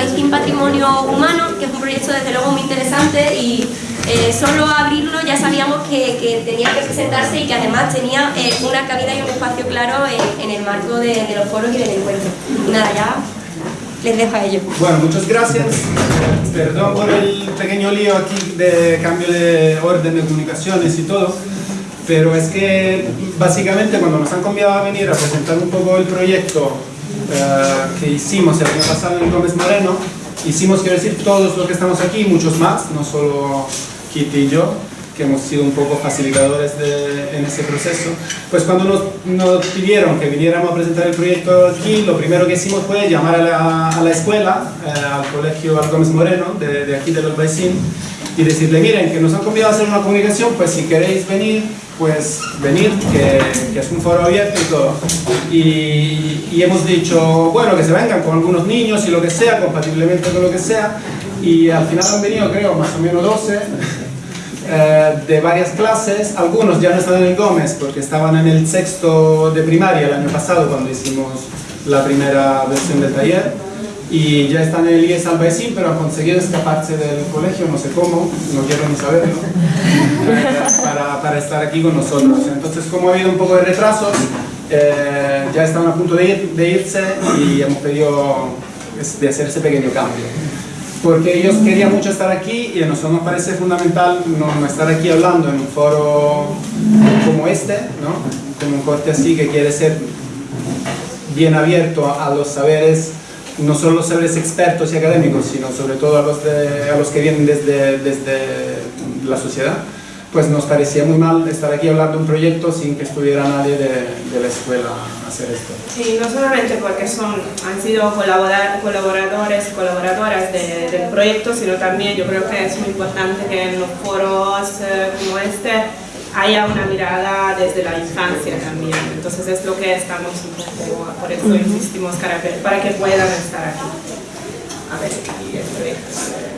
Albaicín Patrimonio Humano, que es un proyecto desde luego muy interesante y eh, solo abrirlo ya sabíamos que, tenía que presentarse y que además tenía eh, una cabida y un espacio claro en, el marco de, los foros y del encuentro. Nada, ya les dejo a ellos. Bueno, muchas gracias. Perdón por el pequeño lío aquí de cambio de orden de comunicaciones y todo, pero es que básicamente cuando nos han convidado a venir a presentar un poco el proyecto que hicimos el año pasado en Gómez Moreno, hicimos, quiero decir, todos los que estamos aquí, muchos más, no solo Kitty y yo, que hemos sido un poco facilitadores de, en ese proceso, pues cuando nos, nos, pidieron que viniéramos a presentar el proyecto aquí, lo primero que hicimos fue llamar a la, a la escuela, eh, al colegio Gómez Moreno, de, de aquí de los Baisín, y decirle, miren, que nos han convidado a hacer una comunicación, pues si queréis venir, pues venir, que, es un foro abierto y, hemos dicho, bueno, que se vengan con algunos niños y lo que sea, compatiblemente con lo que sea, y al final han venido, creo, más o menos 12, eh, de varias clases, algunos ya no están en el Gómez porque estaban en el sexto de primaria el año pasado cuando hicimos la primera versión del taller, y ya están en el IES Albaicín, pero han conseguido escaparse del colegio, no sé cómo, no quiero ni saberlo, para, para, estar aquí con nosotros. Entonces, como ha habido un poco de retrasos, eh, ya están a punto de, ir, de irse y hemos pedido de hacer ese pequeño cambio. Porque ellos querían mucho estar aquí y a nosotros nos parece fundamental no, estar aquí hablando en un foro como este, ¿no? como un corte así que quiere ser bien abierto a los saberes no solo los saberes expertos y académicos, sino sobre todo a los, de, a los que vienen desde, desde la sociedad, pues nos parecía muy mal estar aquí hablando de un proyecto sin que estuviera nadie de, de la escuela a hacer esto. Sí, no solamente porque son, han sido colaboradores colaboradoras del proyecto, sino también yo creo que es muy importante que en los foros eh, como este haya una mirada desde la infancia también. Entonces es lo que estamos un poco, por eso insistimos para que, puedan estar aquí. A ver, aquí el proyecto.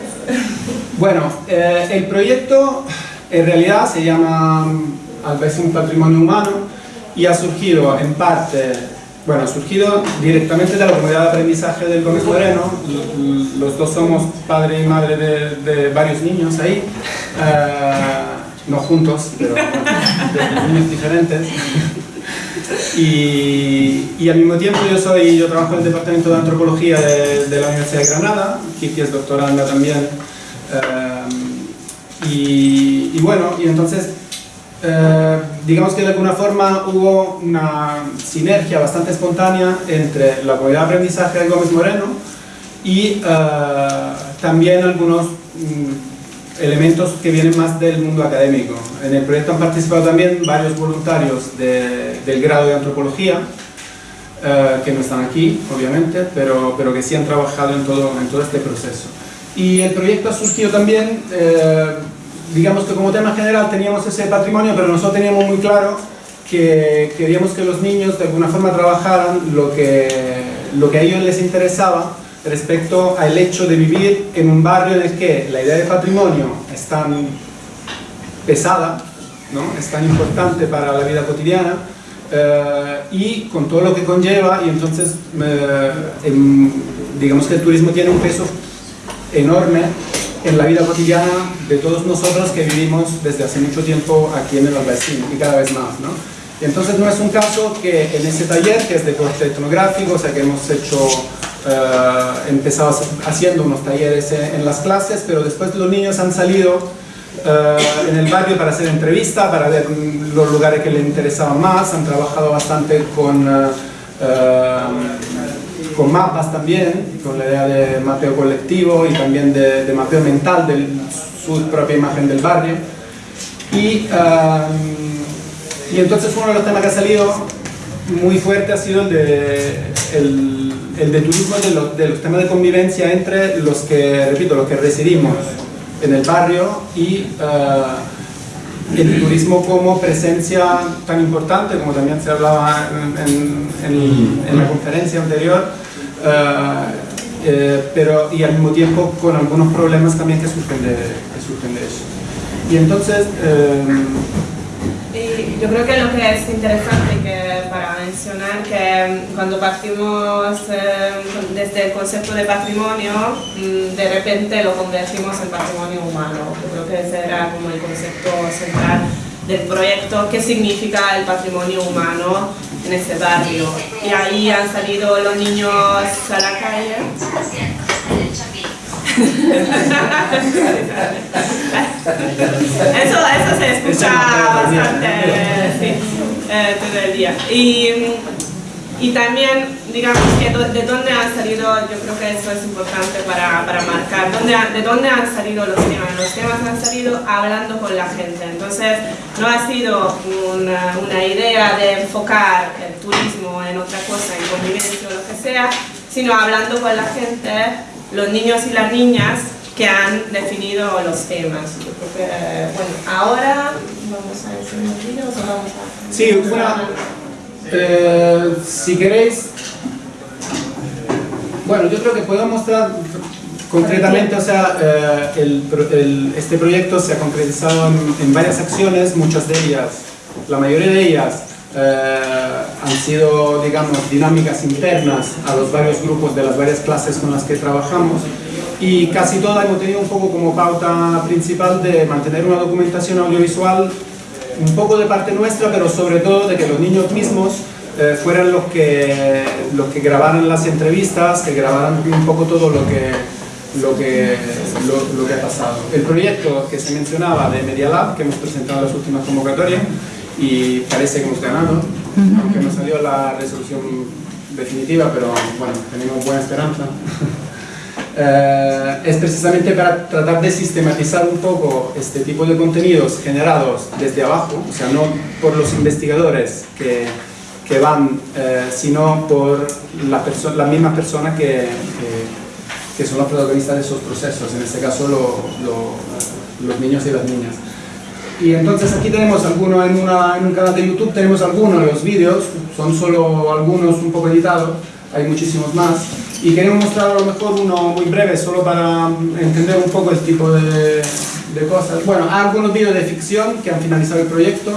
Bueno, eh, el proyecto en realidad se llama un Patrimonio Humano y ha surgido en parte, bueno, ha surgido directamente de la comunidad de aprendizaje del Gómez Moreno. Los dos somos padre y madre de, varios niños ahí. Eh, no juntos, pero de niños diferentes. Y, y, al mismo tiempo yo soy, yo trabajo en el Departamento de Antropología de, la Universidad de Granada, Kiki es doctoranda también, eh, y, bueno, y entonces eh, digamos que de alguna forma hubo una sinergia bastante espontánea entre la comunidad de aprendizaje de Gómez Moreno y eh, también algunos mm, elementos que vienen más del mundo académico. En el proyecto han participado también varios voluntarios del grado de antropología, eh, que no están aquí, obviamente, pero, pero que sí han trabajado en todo, en todo este proceso. Y el proyecto ha surgido también, eh, digamos que como tema general teníamos ese patrimonio, pero nosotros teníamos muy claro que queríamos que los niños de alguna forma trabajaran lo que, lo que a ellos les interesaba respecto al hecho de vivir en un barrio en el que la idea de patrimonio es tan pesada, ¿no? es tan importante para la vida cotidiana eh, y con todo lo que conlleva y entonces eh, digamos que el turismo tiene un peso enorme en la vida cotidiana de todos nosotros que vivimos desde hace mucho tiempo aquí en el Albaicín y cada vez más. ¿no? Y entonces no es un caso que en ese taller, que es de corte etnográfico, o sea que hemos hecho Uh, empezado haciendo unos talleres en, las clases, pero después los niños han salido uh, en el barrio para hacer entrevista, para ver los lugares que les interesaban más, han trabajado bastante con, uh, con mapas también, con la idea de mapeo colectivo y también de, de mapeo mental de su propia imagen del barrio. Y, y entonces uno de los temas que ha salido muy fuerte ha sido el de el, el de turismo de los, de los, temas de convivencia entre los que, repito, los que residimos en el barrio y uh, el turismo como presencia tan importante, como también se hablaba en, en, en la conferencia anterior, uh, eh, pero y al mismo tiempo con algunos problemas también que surgen de, que surgen de eso. Y entonces, eh, Y yo creo que lo que es interesante que mencionar que cuando partimos eh, desde el concepto de patrimonio, mm, de repente lo convertimos en patrimonio humano. Yo creo que ese era como el concepto central del proyecto, qué significa el patrimonio humano en este barrio. Y ahí han salido los niños a la calle. Eso, eso se escucha bastante sí, eh, todo el día. Y, y también, digamos, que de dónde han salido, yo creo que eso es importante para, para marcar, ¿dónde, de dónde han salido los temas. Los temas han salido hablando con la gente. Entonces, no ha sido una, una idea de enfocar el turismo en otra cosa, en convivencia o lo que sea, sino hablando con la gente, los niños y las niñas que han definido los temas. Que, bueno, ahora vamos a decir. Sí, una, eh, si queréis, bueno, yo creo que puedo mostrar concretamente, o sea, eh, el, el, este proyecto se ha concretizado en, varias acciones, muchas de ellas, la mayoría de ellas eh, han sido, digamos, dinámicas internas a los varios grupos de las varias clases con las que trabajamos y casi todas hemos tenido un poco como pauta principal de mantener una documentación audiovisual un poco de parte nuestra, pero sobre todo de que los niños mismos eh, fueran los que, los que grabaran las entrevistas, que grabaran un poco todo lo que, lo que, lo, lo que ha pasado. El proyecto que se mencionaba de Media Lab, que hemos presentado en las últimas convocatorias, y parece que hemos ganado, aunque no salió la resolución definitiva, pero bueno, tenemos buena esperanza. Eh, es precisamente para tratar de sistematizar un poco este tipo de contenidos generados desde abajo, o sea, no por los investigadores que, que van, eh, sino por la, la misma persona que, que, que, son los protagonistas de esos procesos, en este caso lo, lo, los niños y las niñas. Y entonces aquí tenemos algunos en, una, en un canal de YouTube, tenemos algunos de los vídeos, son solo algunos un poco editados, hay muchísimos más y queremos mostrar a lo mejor uno muy breve, solo para entender un poco el tipo de, de cosas. Bueno, hay algunos vídeos de ficción que han finalizado el proyecto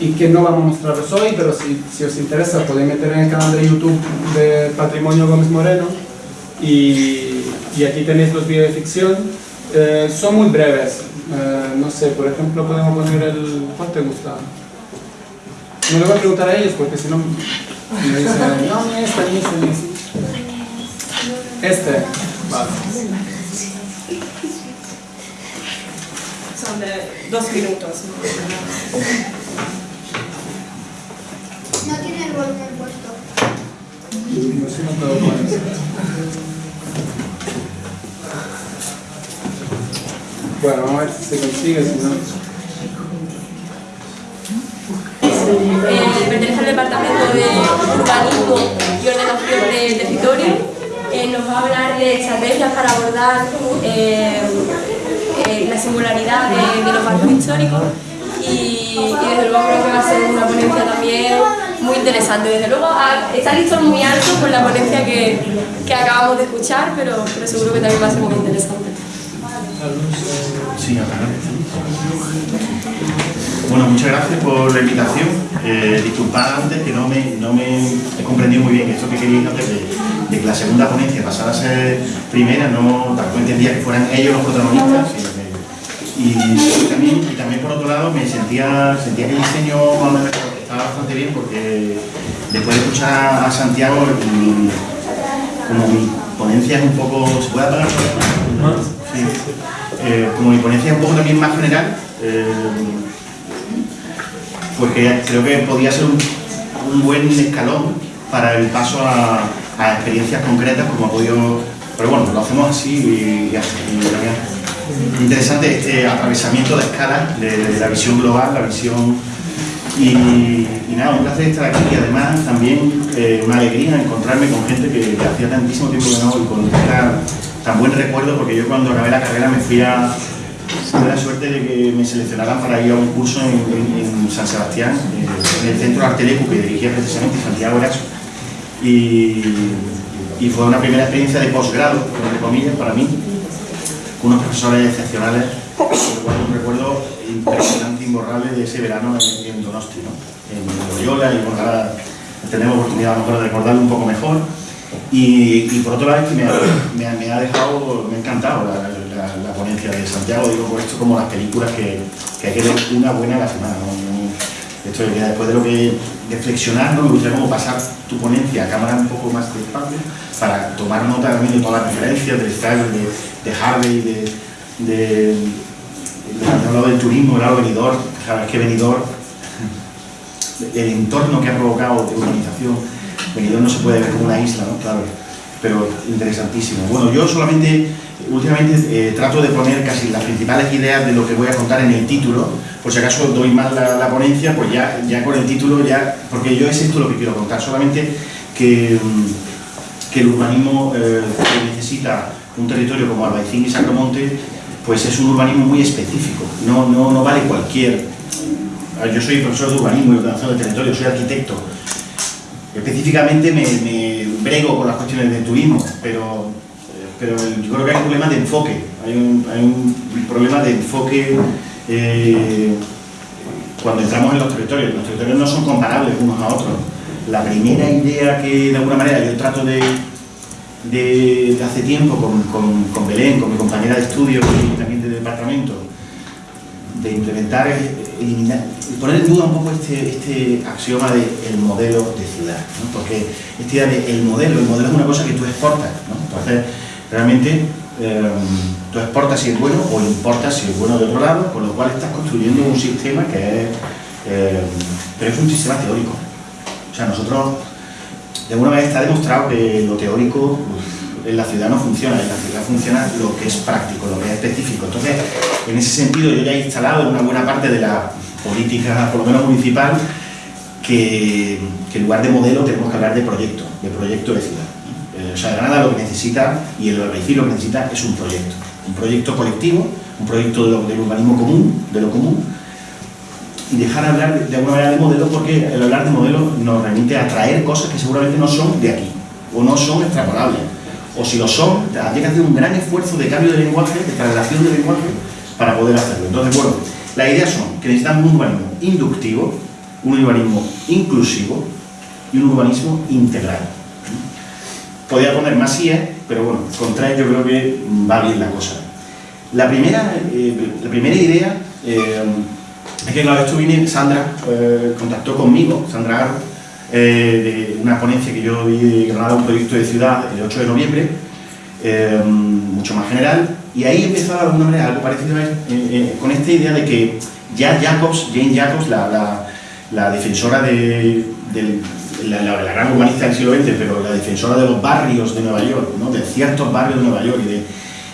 y que no vamos a mostraros hoy, pero si, si os interesa podéis meter en el canal de YouTube de Patrimonio Gómez Moreno y, y aquí tenéis los vídeos de ficción. Eh, son muy breves, eh, no sé, por ejemplo podemos poner el... ¿cuál te gusta? No le voy a preguntar a ellos porque si no me dicen, no, ni esta, ni esta, ni esta. Este. Vale. Son de dos minutos. No tiene el volumen puesto. No sé, no puedo poner. Bueno, vamos a ver si se consigue, si no... Eh, pertenece al departamento de urbanismo y ordenación de territorio eh, nos va a hablar de estrategias para abordar eh, eh, la singularidad de, los barcos históricos y, y, desde luego creo que va a ser una ponencia también muy interesante. Desde luego está listo muy alto con la ponencia que, que acabamos de escuchar, pero, pero, seguro que también va a ser muy interesante. Sí, bueno, muchas gracias por la invitación. Eh, disculpad antes que no me, no me he comprendido muy bien esto que queríais antes de, que la segunda ponencia pasara a ser primera, no tampoco entendía que fueran ellos los protagonistas, y, también, y también por otro lado me sentía, sentía que el diseño estaba bastante bien porque después de escuchar a Santiago, como mi ponencia es un poco... ¿Se puede apagar? Sí. Eh, como mi ponencia es un poco también más general, eh, porque creo que podía ser un, buen escalón para el paso a, experiencias concretas como ha podido... Pero bueno, lo hacemos así y, ya. Interesante este atravesamiento de escalas de, la visión global, la visión... Y, nada, un placer estar aquí y además también eh, una alegría encontrarme con gente que, que hacía tantísimo tiempo que no y con esta, tan buen recuerdo porque yo cuando acabé la carrera me fui a, tuve la suerte de que me seleccionaran para ir a un curso en, en, en San Sebastián, eh, en el Centro Artelecu que dirigía precisamente Santiago Eraso. Y, y, fue una primera experiencia de posgrado, entre comillas, para mí, con unos profesores excepcionales. Un recuerdo impresionante, imborrable de ese verano en, en escuela y bueno, ahora tenemos oportunidad a lo mejor de recordarlo un poco mejor. Y, por otro lado me ha, dejado, me ha encantado la, la- ponencia de Santiago, digo por esto como las películas que, que hay que ver una buena a la semana. ¿no? Esto de que después de lo que de flexionar, ¿no? me gustaría como pasar tu ponencia a cámara un poco más despacio para tomar nota también de todas las referencias, del style, de, de Harvey, de, de, de- he hablado del turismo, claro, venidor, sabes que venidor, el entorno que ha provocado de urbanización, venidor no se puede ver como una isla, ¿no? Claro, pero interesantísimo. Bueno, yo solamente, últimamente eh, trato de poner casi las principales ideas de lo que voy a contar en el título, por si acaso doy mal la, ponencia, pues ya, ya con el título, ya, porque yo es esto lo que quiero contar, solamente que, mm, que el urbanismo eh, que necesita un territorio como Albaicín y Sacromonte, pues es un urbanismo muy específico, no, no, no vale cualquier. Yo soy profesor de urbanismo y ordenación del territorio, soy arquitecto. Específicamente me, me brego con las cuestiones del turismo, pero, eh, pero yo creo que hay un problema de enfoque, hay un, hay un problema de enfoque eh, cuando entramos en los territorios. Los territorios no son comparables unos a otros. La primera idea que de alguna manera yo trato de, de, de hace tiempo con, con, con Belén, con mi compañera de estudio y también de departamento, de implementar, es eliminar, poner en duda un poco este, este axioma de el modelo de ciudad, ¿no? porque esta idea de el modelo, el modelo es una cosa que tú exportas, ¿no? entonces realmente eh, tú exportas si es bueno o importas si es bueno de otro lado, con lo cual estás construyendo un sistema que es, eh, pero es un sistema teórico, o sea nosotros de alguna manera está demostrado que lo teórico en la ciudad no funciona, en la ciudad funciona lo que es práctico, lo que es específico. Entonces, en ese sentido, yo ya he instalado una buena parte de la política, por lo menos municipal, que, en lugar de modelo tenemos que hablar de proyecto, de proyecto de ciudad. Eh, o sea, Granada lo que necesita y el Albaicín lo que necesita es un proyecto, un proyecto colectivo, un proyecto de del urbanismo común, de lo común, y dejar hablar de, de alguna manera de modelo porque el hablar de modelo nos remite a traer cosas que seguramente no son de aquí o no son extrapolables o si lo son, habría que hacer un gran esfuerzo de cambio de lenguaje, de traslación de lenguaje para poder hacerlo. Entonces, bueno, las ideas son que necesitamos un urbanismo inductivo, un urbanismo inclusivo y un urbanismo integral. Podría poner más IES, pero bueno, con tres yo creo que va bien la cosa. La primera, eh, la primera idea eh, es que, claro, esto viene, Sandra eh, contactó conmigo, Sandra Aro, eh, de una ponencia que yo vi de Granada, un proyecto de ciudad, el 8 de noviembre, eh, mucho más general, y ahí empezó de alguna manera algo parecido a- eh, eh, con esta idea de que ya Jacobs, Jane Jacobs, la, defensora de, del- la, gran urbanista del siglo XX, pero la defensora de los barrios de Nueva York, ¿no? de ciertos barrios de Nueva York y de,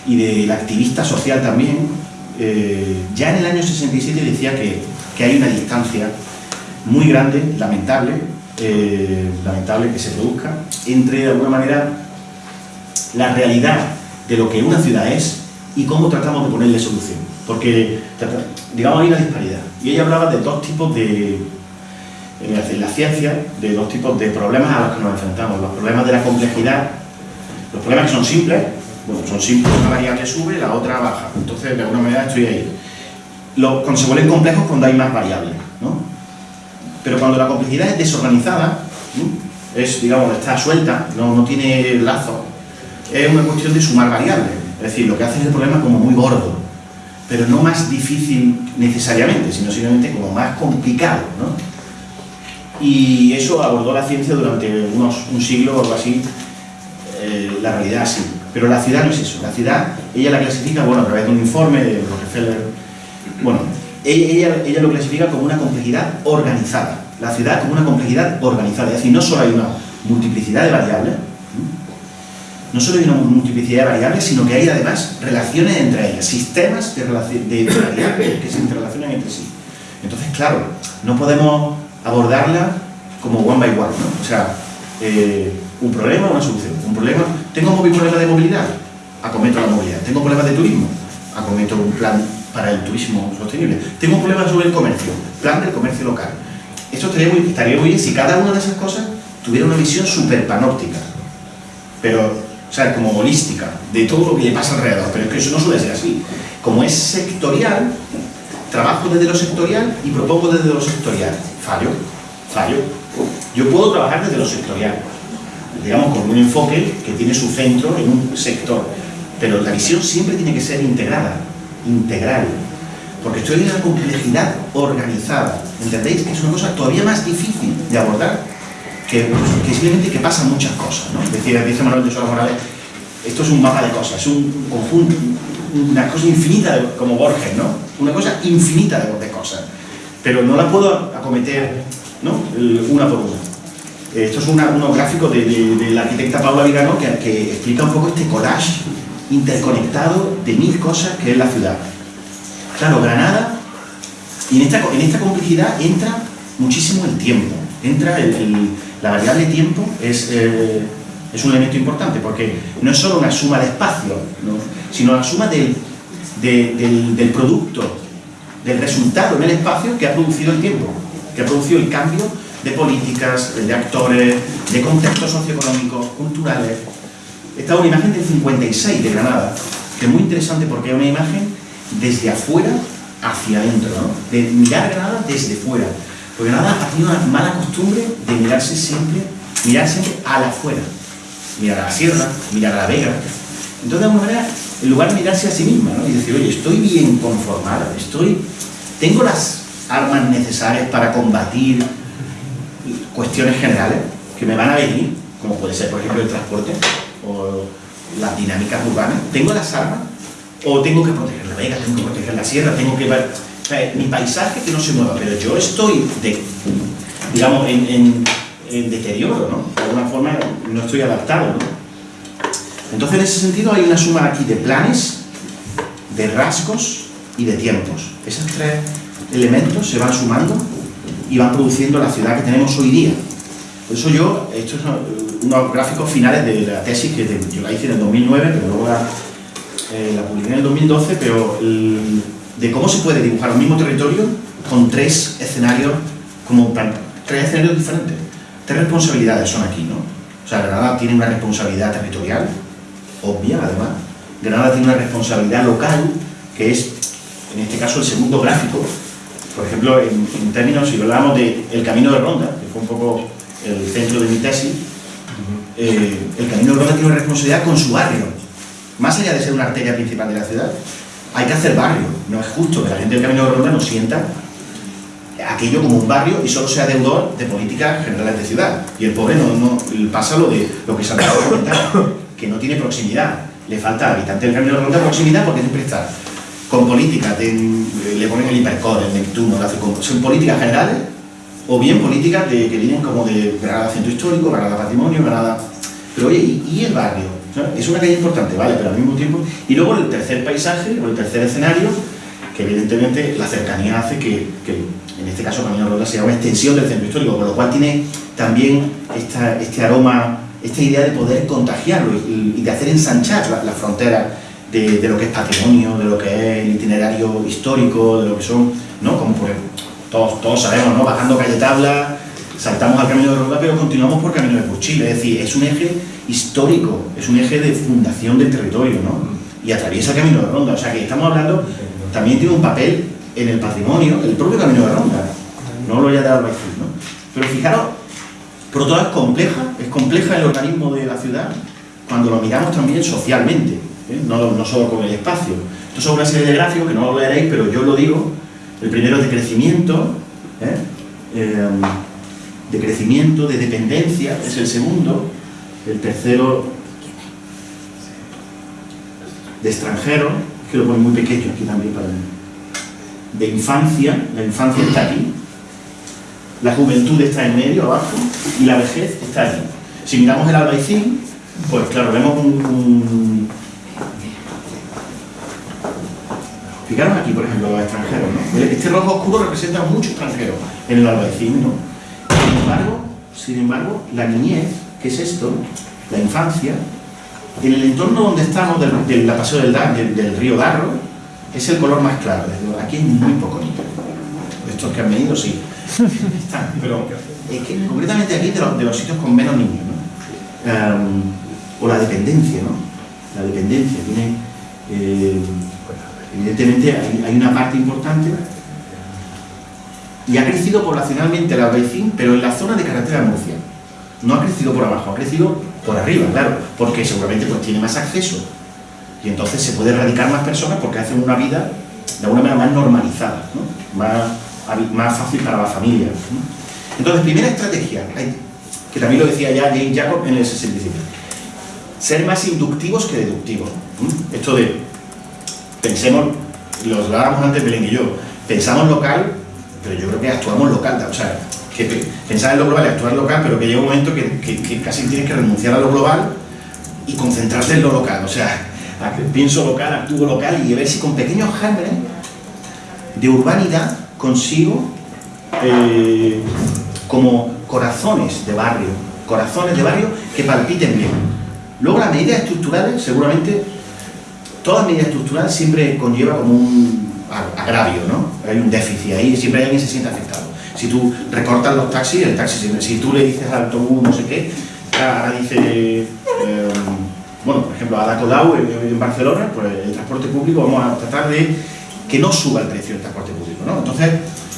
y de la activista social también, ya en el año 67 decía que, que hay una distancia muy grande, lamentable, eh, lamentable que se produzca, entre de alguna manera la realidad de lo que una ciudad es y cómo tratamos de ponerle solución. Porque, digamos, hay una disparidad. Y ella hablaba de dos tipos de, en la- en la ciencia, de dos tipos de problemas a los que nos enfrentamos. Los problemas de la complejidad, los problemas que son simples, bueno, son simples, una variable sube, la otra baja. Entonces, de alguna manera estoy ahí. Los, se vuelven complejos, cuando hay más variables, ¿no? Pero cuando la complejidad es desorganizada, es, digamos, está suelta, no, no tiene lazo, es una cuestión de sumar variables. Es decir, lo que hace es el problema como muy gordo, pero no más difícil necesariamente, sino simplemente como más complicado, ¿no? Y eso abordó la ciencia durante unos, un siglo o algo así, eh, la realidad así. Pero la ciudad no es eso. La ciudad, ella la clasifica, bueno, a través de un informe de Rockefeller, bueno, ella, ella, ella lo clasifica como una complejidad organizada. La ciudad como una complejidad organizada. Es decir, no solo hay una multiplicidad de variables, no solo hay una multiplicidad de variables, sino que hay además relaciones entre ellas, sistemas de, variables que se interrelacionan entre sí. Entonces, claro, no podemos abordarla como one by one, ¿no? O sea, eh, un problema, una solución. Un problema, tengo un problema de movilidad, acometo la movilidad. Tengo problemas de turismo, acometo un plan para el turismo sostenible. Tengo un problema sobre el comercio, plan del comercio local. Esto estaría muy, estaría muy bien si cada una de esas cosas tuviera una visión súper panóptica, pero, o sea, como holística, de todo lo que le pasa alrededor. Pero es que eso no suele ser así. Como es sectorial, trabajo desde lo sectorial y propongo desde lo sectorial. Fallo. fallo. Yo puedo trabajar desde lo sectorial, digamos, con un enfoque que tiene su centro en un sector, pero la visión siempre tiene que ser integrada, integral, porque en una complejidad organizada, ¿entendéis? Que es una cosa todavía más difícil de abordar, que, que simplemente que pasan muchas cosas, ¿no? Decía, dice Manuel de Sola Morales, esto es un mapa de cosas, es un conjunto, una cosa infinita, de- como Borges, ¿no? Una cosa infinita de, de cosas, pero no la puedo acometer, ¿no? Una por una. Esto es una- unos gráficos de- de la arquitecta Paula Vigano que, que explica un poco este collage interconectado de mil cosas que es la ciudad. Claro, Granada, y en esta, en esta complejidad entra muchísimo el tiempo, entra la variable tiempo, es, eh, es un elemento importante, porque no es solo una suma de espacio, ¿no? sino la suma del, de- del, del producto, del resultado en el espacio que ha producido el tiempo, que ha producido el cambio de políticas, de actores, de contextos socioeconómicos, culturales. Esta es una imagen del 56 de Granada, que es muy interesante porque es una imagen desde afuera hacia adentro, de mirar Granada desde fuera. Porque Granada ha tenido una mala costumbre de mirarse siempre, mirar siempre a la afuera. Mirar a la sierra, mirar a la vega. Entonces, de alguna manera, en lugar de mirarse a sí misma ¿no? y decir, oye, estoy bien conformada, estoy, tengo las armas necesarias para combatir cuestiones generales que me van a venir, como puede ser, por ejemplo, el transporte o las dinámicas urbanas. ¿Tengo las armas? ¿O tengo que proteger la vega, tengo que proteger la sierra, tengo que ver o sea, mi paisaje que no se mueva? Pero yo estoy, digamos, en- en deterioro, ¿no? De alguna forma no estoy adaptado, ¿no? Entonces, en ese sentido, hay una suma aquí de planes, de rasgos y de tiempos. Esos tres elementos se van sumando y van produciendo la ciudad que tenemos hoy día. Por eso yo, estos son unos gráficos finales de la tesis que de- yo la hice en el 2009, pero luego la, eh, publiqué en el 2012, pero de cómo se puede dibujar un mismo territorio con tres escenarios, como tres escenarios diferentes. Tres responsabilidades son aquí, ¿no? O sea, Granada tiene una responsabilidad territorial, obvia además. Granada tiene una responsabilidad local, que es, en este caso, el segundo gráfico. Por ejemplo, en, términos, si hablamos del Camino de Ronda, que fue un poco el centro de mi tesis, eh, el Camino de Ronda tiene una responsabilidad con su barrio. Más allá de ser una arteria principal de la ciudad, hay que hacer barrio. No es justo que la gente del Camino de Ronda no sienta aquello como un barrio y solo sea deudor de políticas generales de ciudad. Y el pobre no, no pasa lo de lo que Santiago comentaba, que no tiene proximidad. Le falta al habitante del Camino de Ronda proximidad porque siempre está con políticas, de- le ponen el hipercore, el Neptuno, son políticas generales o bien políticas que vienen como de Granada Centro Histórico, Granada Patrimonio, Granada... Pero oye, ¿y, el barrio? Es una calle importante, ¿vale? Pero al mismo tiempo... Y luego el tercer paisaje o el tercer escenario, que evidentemente la cercanía hace que, que en este caso Camino Ronda sea una extensión del centro histórico, con lo cual tiene también esta, este aroma, esta idea de poder contagiarlo y, y de hacer ensanchar la, la frontera de, de lo que es patrimonio, de lo que es el itinerario histórico, de lo que son, ¿no? Como por ejemplo, todos, todos sabemos, ¿no? Bajando calle tabla, saltamos al camino de Ronda, pero continuamos por camino de Cuchil, es decir, es un eje histórico, es un eje de fundación del territorio, ¿no? Y atraviesa el camino de Ronda, o sea que estamos hablando, también tiene un papel en el patrimonio, el propio camino de Ronda, no lo haya dado Albaicín, ¿no? Pero fijaros, lado es compleja, es compleja el organismo de la ciudad cuando lo miramos también socialmente, ¿eh? no, no solo con el espacio. Estos son una serie de gráficos que no lo leeréis, pero yo lo digo. El primero es de crecimiento, ¿eh? Eh, de crecimiento, de dependencia, es el segundo. El tercero de extranjero, que lo pone muy pequeño aquí también para mí. De infancia, la infancia está aquí, la juventud está en medio, abajo, y la vejez está aquí. Si miramos el albaicín, pues claro, vemos un- Fijaros aquí, por ejemplo, los extranjeros, ¿no? Este rojo oscuro representa a muchos extranjeros en el albaicín, ¿no? Sin embargo, sin embargo, la niñez, que es esto, la infancia, en el entorno donde estamos, del, del la paseo del, del, del río Darro, es el color más claro. Aquí hay muy poco. Estos que han venido, sí. Están, pero es que concretamente aquí de los, de los sitios con menos niños, ¿no? Em, o la dependencia, ¿no? La dependencia tiene, eh, evidentemente hay, una parte importante y ha crecido poblacionalmente el Albaicín, pero en la zona de carretera de Murcia. No ha crecido por abajo, ha crecido por arriba, claro, porque seguramente pues, tiene más acceso. Y entonces se puede erradicar más personas porque hacen una vida de alguna manera más normalizada, ¿no? más, más fácil para la familia. Entonces, primera estrategia, que también lo decía ya James Jacob en el 65, ser más inductivos que deductivos. Esto de, pensemos, lo hablábamos antes Belén y yo, pensamos local, pero yo creo que actuamos local, o sea, pensar en lo global y actuar local, pero que llega un momento que, que, casi tienes que renunciar a lo global y concentrarte en lo local, o sea, pienso local, actúo local y a ver si con pequeños gérmenes de urbanidad consigo eh, como corazones de barrio, corazones de barrio que palpiten bien. Luego las medidas estructurales, seguramente, todas medidas estructurales siempre conlleva como un agravio, ¿no? Hay un déficit ahí, siempre alguien se siente afectado. Si tú recortas los taxis, el taxi, si tú le dices al autobús no sé qué, ahora dice, eh, bueno, por ejemplo, a Dacodau en, Barcelona, pues el transporte público vamos a tratar de que no suba el precio del transporte público, ¿no? Entonces,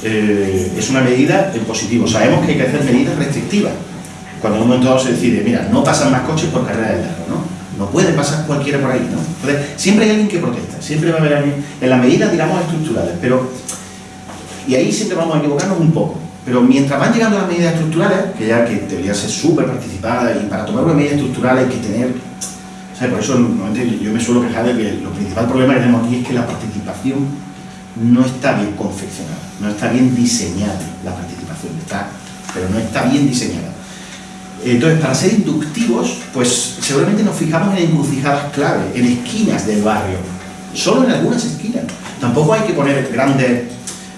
eh, es una medida en positivo. Sabemos que hay que hacer medidas restrictivas. Cuando en un momento dado se decide, mira, no pasan más coches por carrera de largo, ¿no? No puede pasar cualquiera por ahí, ¿no? Entonces, siempre hay alguien que protesta, siempre va a haber alguien, en las medidas, digamos, estructurales, pero... Y ahí siempre vamos a equivocarnos un poco. Pero mientras van llegando las medidas estructurales, que ya que debería ser súper participada y para tomar una medida estructural hay que tener... Por eso yo me suelo quejar de que el principal problema que tenemos aquí es que la participación no está bien confeccionada, no está bien diseñada la participación, está, pero no está bien diseñada. Entonces, para ser inductivos, pues seguramente nos fijamos en encrucijadas clave, en esquinas del barrio, solo en algunas esquinas. Tampoco hay que poner grandes,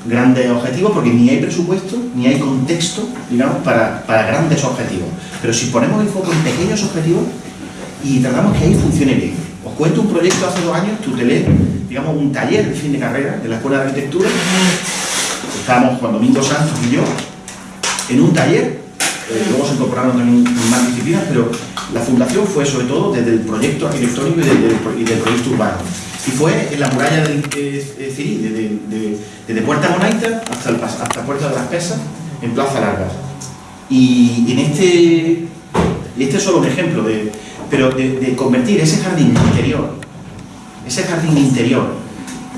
grandes objetivos porque ni hay presupuesto, ni hay contexto, digamos, para, para grandes objetivos. Pero si ponemos el foco en pequeños objetivos y tratamos que ahí funcione bien. Os cuento un proyecto hace dos años, Tutelé, digamos, un taller de fin de carrera de la Escuela de Arquitectura. Estábamos Juan Domingo Santos y yo en un taller, eh, luego se incorporaron también más disciplinas, pero la fundación fue sobre todo desde el proyecto arquitectónico y, del proyecto urbano. Y fue en la muralla de, de, desde Puerta Monaita hasta, el, hasta Puerta de las Pesas, en Plaza Largas. Y en este, y este es solo un ejemplo, de, pero de convertir ese jardín interior ese jardín interior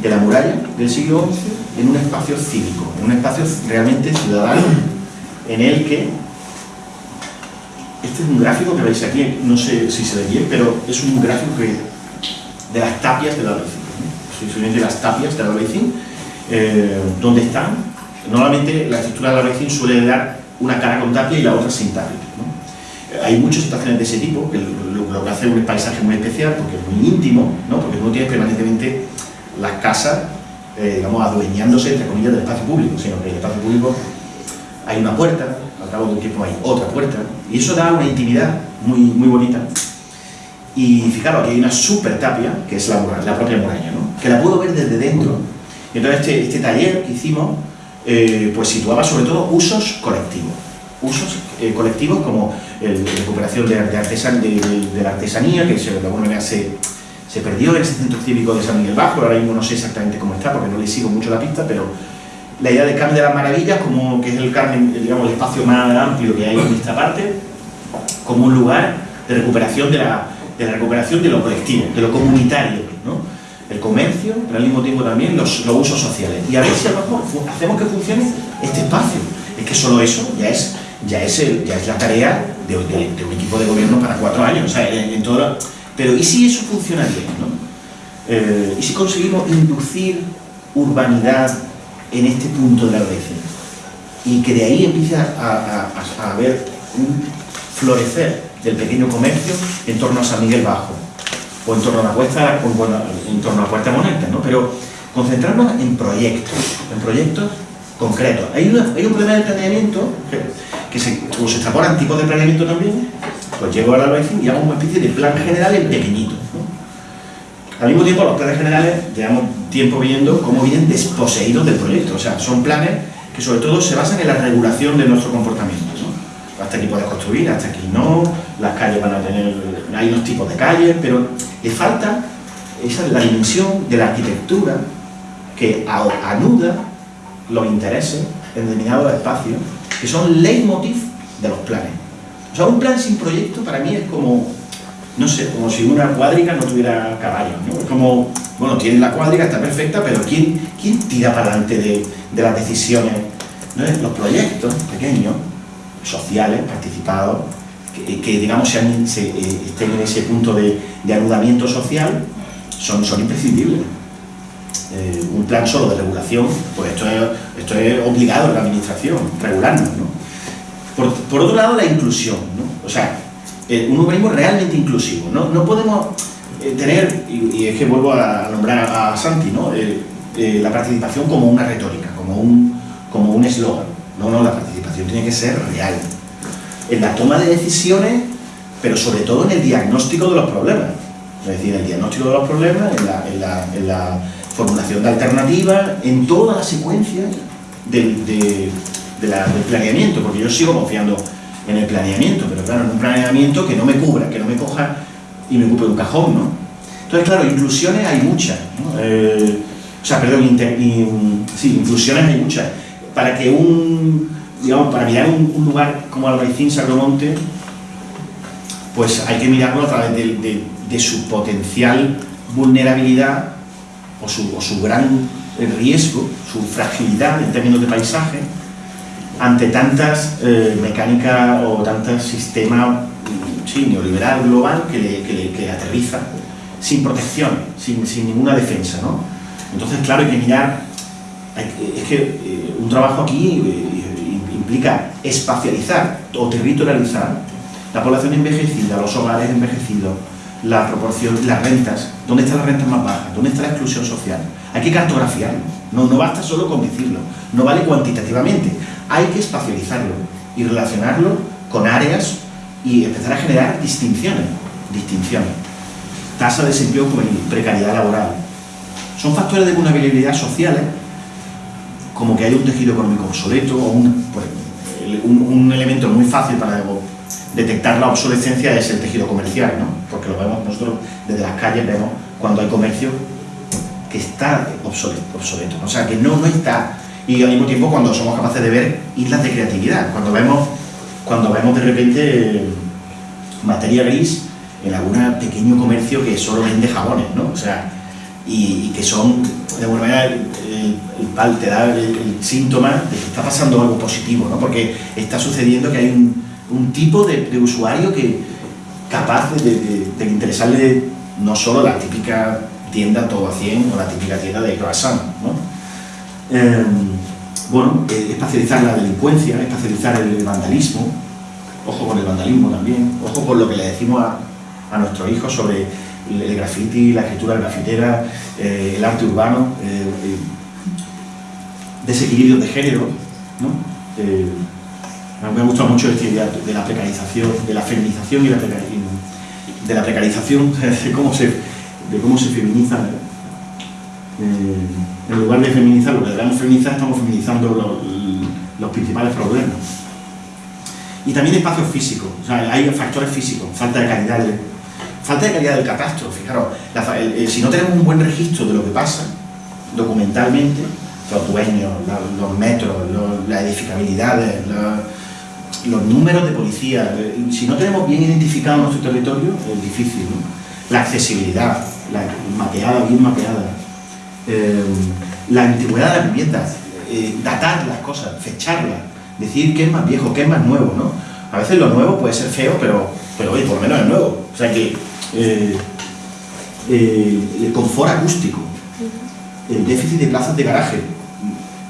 de la muralla del siglo XI en un espacio cívico, en un espacio realmente ciudadano, en el que este es un gráfico que veis aquí, no sé si se ve bien, pero es un gráfico que, de las tapias del Albaicín, ¿no? de las tapias del Albaicín, eh, donde están, normalmente la estructura del Albaicín suele dar una cara con tapia y la otra sin tapia. Hay muchas situaciones de ese tipo, que lo, que hace un paisaje muy especial, porque es muy íntimo, ¿no? porque no tiene permanentemente las casas, eh, digamos, adueñándose, entre comillas, del espacio público, sino que en el espacio público hay una puerta, al cabo de un tiempo hay otra puerta, y eso da una intimidad muy, muy bonita. Y fijaros, aquí hay una super tapia, que es la, la propia muralla, ¿no? que la puedo ver desde dentro. Entonces este, este taller que hicimos, eh, pues situaba sobre todo usos colectivos usos eh, colectivos como la recuperación de, de, la artesanía, que de alguna manera se, se, perdió en ese centro cívico de San Miguel Bajo, ahora mismo no sé exactamente cómo está porque no le sigo mucho la pista, pero la idea del Carmen de las Maravillas, como que es el Carmen, digamos, el espacio más amplio que hay en esta parte, como un lugar de recuperación de la, de la recuperación de lo colectivo, de lo comunitario, ¿no? el comercio, pero al mismo tiempo también los, los usos sociales. Y a ver si hacemos que funcione este espacio. Es que solo eso ya es ya es, el, ya es la tarea de, un equipo de gobierno para cuatro años. O sea, en, todo pero ¿y si eso funciona bien? ¿no? Eh, ¿Y si conseguimos inducir urbanidad en este punto de la? Y que de ahí empiece a, haber un florecer del pequeño comercio en torno a San Miguel Bajo, o en torno a la puerta, en torno a la puerta moneta, ¿no? Pero concentrarnos en proyectos, en proyectos concretos. Hay, un problema de planeamiento que se, como se extrapolan tipos de planeamiento también, pues llego al albaicín y hago una especie de plan general en pequeñito. Al mismo tiempo, los planes generales llevamos tiempo viendo cómo vienen desposeídos del proyecto. O sea, son planes que sobre todo se basan en la regulación de nuestro comportamiento. Hasta aquí puedes construir, hasta aquí no, las calles van a tener, hay unos tipos de calles, pero le falta esa la dimensión de la arquitectura que anuda los intereses en determinados espacios que son leitmotiv de los planes. O sea, un plan sin proyecto para mí es como, no sé, como si una cuadriga no tuviera caballos, ¿no? Es como, bueno, tiene la cuadriga, está perfecta, pero ¿quién, quién tira para adelante de, de las decisiones? ¿No? Los proyectos pequeños, sociales, participados, que, que, digamos se, eh, estén en ese punto de, de anudamiento social, son, son imprescindibles. Eh, un plan solo de regulación, pues esto es, esto es obligado en la administración, regularnos, ¿no? Por, por, otro lado, la inclusión, ¿no? O sea, eh, un urbanismo realmente inclusivo, ¿no? No podemos eh, tener, y, y, es que vuelvo a nombrar a, a Santi, ¿no? la participación como una retórica, como un como un eslogan. No, no, la participación tiene que ser real. En la toma de decisiones, pero sobre todo en el diagnóstico de los problemas. Es decir, en el diagnóstico de los problemas, en la, en la, en la formulación de alternativas, en toda la secuencia del, de, de la, del planeamiento, porque yo sigo confiando en el planeamiento, pero claro, en un planeamiento que no me cubra, que no me coja y me ocupe un cajón, ¿no? Entonces, claro, inclusiones hay muchas, eh, o sea, perdón, inter, in, sí, inclusiones hay muchas. Para que un, digamos, para mirar un, lugar como Albaicín, Sagromonte, pues hay que mirarlo a través de su potencial vulnerabilidad o su, o su gran riesgo, su fragilidad en términos de paisaje, ante tantas eh, mecánicas o tantos sistemas sí, neoliberal global que le, aterriza sin protección, sin, ninguna defensa. ¿no? Entonces, claro, hay que mirar, es que eh, un trabajo aquí eh, implica espacializar o territorializar la población envejecida, los hogares envejecidos, la proporción, las rentas, dónde están las rentas más bajas, dónde está la exclusión social. Hay que cartografiarlo, no, no basta solo con decirlo, no vale cuantitativamente, hay que espacializarlo y relacionarlo con áreas y empezar a generar distinciones, distinciones. Tasa de desempleo juvenil, precariedad laboral. Son factores de vulnerabilidad sociales, como que hay un tejido económico obsoleto o un, pues, un, un elemento muy fácil para detectar la obsolescencia es el tejido comercial, ¿no? porque lo vemos nosotros desde las calles, vemos cuando hay comercio que está obsoleto, obsoleto o sea, que no, no está, y al mismo tiempo cuando somos capaces de ver islas de creatividad, cuando vemos, cuando vemos de repente materia gris en algún pequeño comercio que solo vende jabones, ¿no? o sea, y, que son, de alguna manera, el, el, te da el, síntoma de que está pasando algo positivo, ¿no? porque está sucediendo que hay un tipo de, usuario que capaz de, de, interesarle no solo la típica tienda todo a 100 o la típica tienda de croissant, ¿no? Eh, bueno, eh, espacializar la delincuencia, espacializar el vandalismo, ojo con el vandalismo también, ojo con lo que le decimos a, a nuestros hijos sobre el, graffiti, la escritura grafitera, eh, el arte urbano, eh, eh, desequilibrio de género, ¿no? Eh, me gusta mucho esta idea de la precarización, de la feminización y la de la precarización, cómo se, de cómo se feminiza. Eh, en lugar de feminizar lo que debemos feminizar, estamos feminizando los, principales problemas. Y también espacios físicos, o sea, hay factores físicos, falta de calidad, de, falta de calidad del catastro. Fijaros, si no tenemos un buen registro de lo que pasa documentalmente, los dueños, los, metros, las edificabilidades, los, números de policía, si no tenemos bien identificado nuestro territorio, es difícil, ¿no? La accesibilidad, la mapeada, bien mapeada, eh, la antigüedad de las viviendas, eh, datar las cosas, fecharlas, decir qué es más viejo, qué es más nuevo, ¿no? A veces lo nuevo puede ser feo, pero, pero oye, por lo menos es nuevo. O sea que eh, el confort acústico, el déficit de plazas de garaje,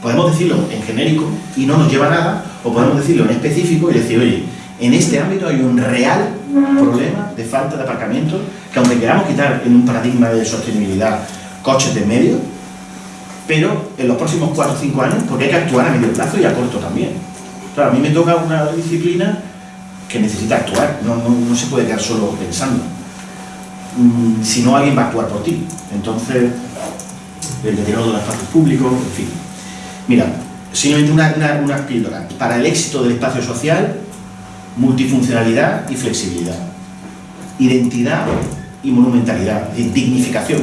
podemos decirlo en genérico y no nos lleva a nada, o podemos decirlo en específico y decir, oye, en este ámbito hay un real problema de falta de aparcamiento que aunque queramos quitar en un paradigma de sostenibilidad coches de medio, pero en los próximos 4 o 5 años, porque hay que actuar a medio plazo y a corto también. Claro, a mí me toca una disciplina que necesita actuar, no, no, no se puede quedar solo pensando. Mm, si no, alguien va a actuar por ti. Entonces, el deterioro de los espacios públicos, en fin. Mira, simplemente una, una, una píldora. Para el éxito del espacio social, multifuncionalidad y flexibilidad. Identidad y monumentalidad, dignificación.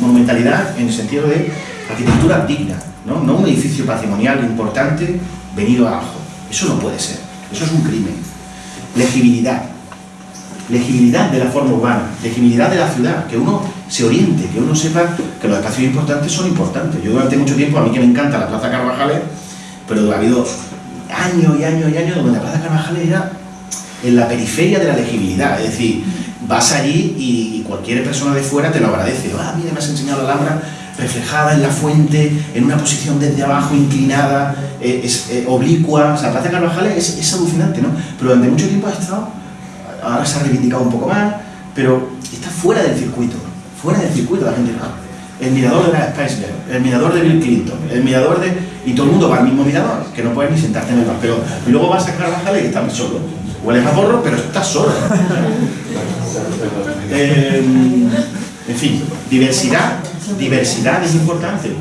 Monumentalidad en el sentido de arquitectura digna, ¿no? un edificio patrimonial importante venido abajo. Eso no puede ser, eso es un crimen. Legibilidad, legibilidad de la forma urbana, legibilidad de la ciudad, que uno se oriente, que uno sepa que los espacios importantes son importantes. Yo durante mucho tiempo, a mí que me encanta la Plaza Carvajales, pero ha habido años y años y años donde la Plaza Carvajales era en la periferia de la legibilidad, es decir, vas allí y cualquier persona de fuera te lo agradece. Ah, mira, me has enseñado la Alhambra reflejada en la fuente, en una posición desde abajo, inclinada, eh, eh, oblicua. O sea, Plaza Carvajales es, alucinante, ¿no? Pero durante mucho tiempo ha estado, ahora se ha reivindicado un poco más, pero está fuera del circuito, fuera del circuito la gente. El mirador de la Spice el mirador de Bill Clinton, el mirador de... Y todo el mundo va al mismo mirador, que no puedes ni sentarte en el bar. Pero luego vas a Carvajales y estás solo. Hueles a porro, pero estás solo. Eh, en fin, diversidad, diversidad es importante.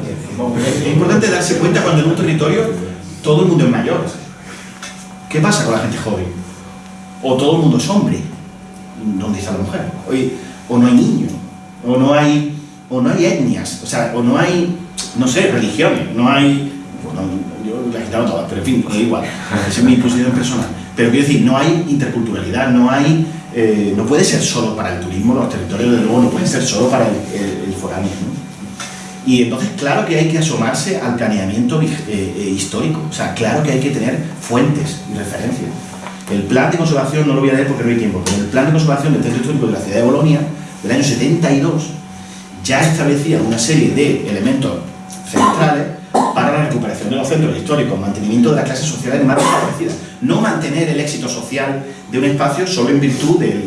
Es importante darse cuenta cuando en un territorio todo el mundo es mayor. ¿Qué pasa con la gente joven? O todo el mundo es hombre. ¿Dónde está la mujer? O no hay niños, o no hay, o no hay etnias, o sea, o no hay, no sé, religiones, no hay... pero en fin, da igual, esa es mi posición personal. Pero quiero decir, no hay interculturalidad, no hay eh, no puede ser solo para el turismo, los territorios de luego no pueden ser solo para el, el, foráneo. Y entonces claro que hay que asomarse al planeamiento eh, eh, histórico, o sea, claro que hay que tener fuentes y referencias. El plan de conservación, no lo voy a leer porque no hay tiempo, pero el plan de conservación del centro histórico de la ciudad de Bolonia, del año 72, ya establecía una serie de elementos centrales para la recuperación de los centros históricos, mantenimiento de las clases sociales más desfavorecidas. No mantener el éxito social de un espacio solo en virtud del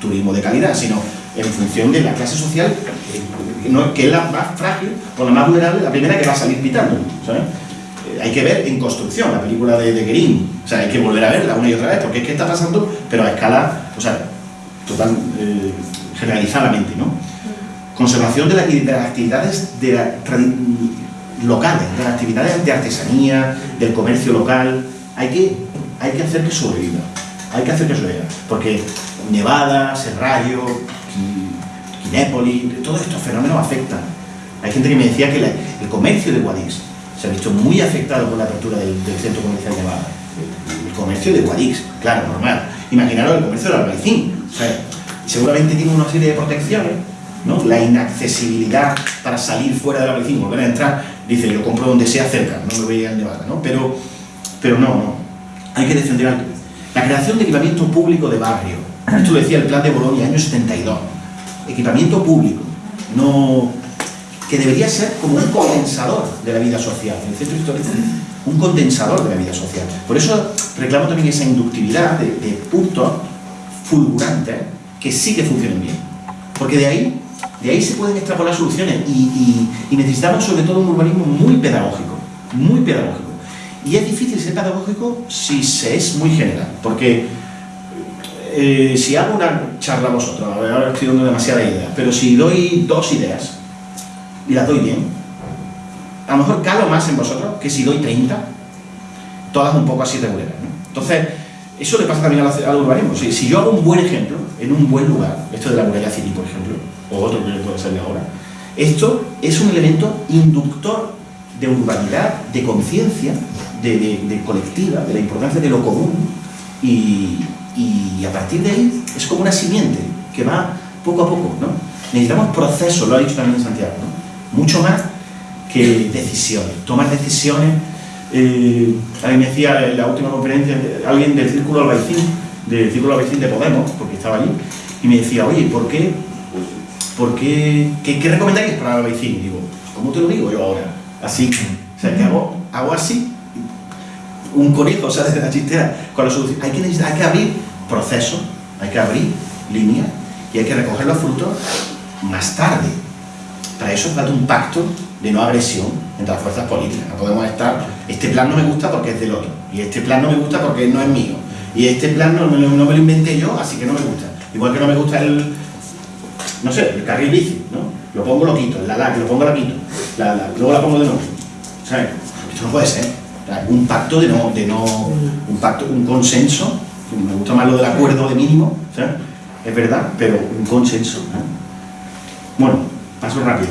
turismo de calidad, sino en función de la clase social, eh, que es la más frágil o la más vulnerable, la primera que va a salir pitando. Eh, hay que ver en construcción la película de, de Green, o sea, hay que volver a verla una y otra vez, porque es que está pasando, pero a escala, o sea, total, eh, generalizadamente, ¿no? Conservación de las actividades de la locales, de las actividades de artesanía, del comercio local, hay que, hay que hacer que sobreviva, hay que hacer que sobreviva, porque Nevada, Serrallo, Quinépolis, todos estos fenómenos afectan. Hay gente que me decía que el comercio de Guadix se ha visto muy afectado por la apertura del, centro comercial Nevada. El, comercio de Guadix, claro, normal. Imaginaros el comercio del Albaicín. seguramente tiene una serie de protecciones ¿no? la inaccesibilidad para salir fuera de la y volver a entrar, dice, yo compro donde sea cerca, no me voy a Nevada, ¿no? Pero, pero no, hay que defender algo. La creación de equipamiento público de barrio, esto lo decía el plan de Bolonia, año 72, equipamiento público, no, que debería ser como un condensador de la vida social, el centro histórico, un condensador de la vida social. Por eso reclamo también esa inductividad de, de puntos fulgurantes que sí que funcionen bien. Porque de ahí de ahí se pueden extrapolar soluciones y, necesitamos sobre todo un urbanismo muy pedagógico, muy pedagógico. Y es difícil ser pedagógico si se es muy general, porque eh, si hago una charla a vosotros, ahora estoy dando demasiadas ideas, pero si doy dos ideas y las doy bien, a lo mejor calo más en vosotros que si doy 30, todas un poco así regulares. Entonces, eso le pasa también al, urbanismo. Si, si, yo hago un buen ejemplo, en un buen lugar, esto de la muralla civil, por ejemplo, o otro que puede salir ahora. Esto es un elemento inductor de urbanidad, de conciencia, de, colectiva, de la importancia de lo común y, a partir de ahí es como una simiente que va poco a poco, ¿no? Necesitamos procesos, lo ha dicho también Santiago, mucho más que decisiones, tomar decisiones. Eh, a mí me decía en la última conferencia alguien del Círculo Albaicín, del Círculo Albaicín de Podemos, porque estaba allí, y me decía, oye, ¿por qué ¿por qué, qué, qué recomendáis para el vecino? Digo, ¿cómo te lo digo yo ahora? Así, o sea, que hago, hago así, un conejo sale de la chistera hay que abrir procesos, hay que abrir líneas y hay que recoger los frutos más tarde. Para eso trata un pacto de no agresión entre las fuerzas políticas. No podemos estar, este plan no me gusta porque es del otro, y este plan no me gusta porque no es mío, y este plan no, no me lo inventé yo, así que no me gusta. Igual que no me gusta el, no sé, el carril bici, ¿no? Lo pongo, lo quito, la la, lo pongo, la quito, la, luego la pongo de nuevo. ¿Sabes? Esto no puede ser. Un pacto de no, de no, un pacto, un consenso, me gusta más lo del acuerdo de mínimo, ¿sabes? Es verdad, pero un consenso. Bueno, paso rápido.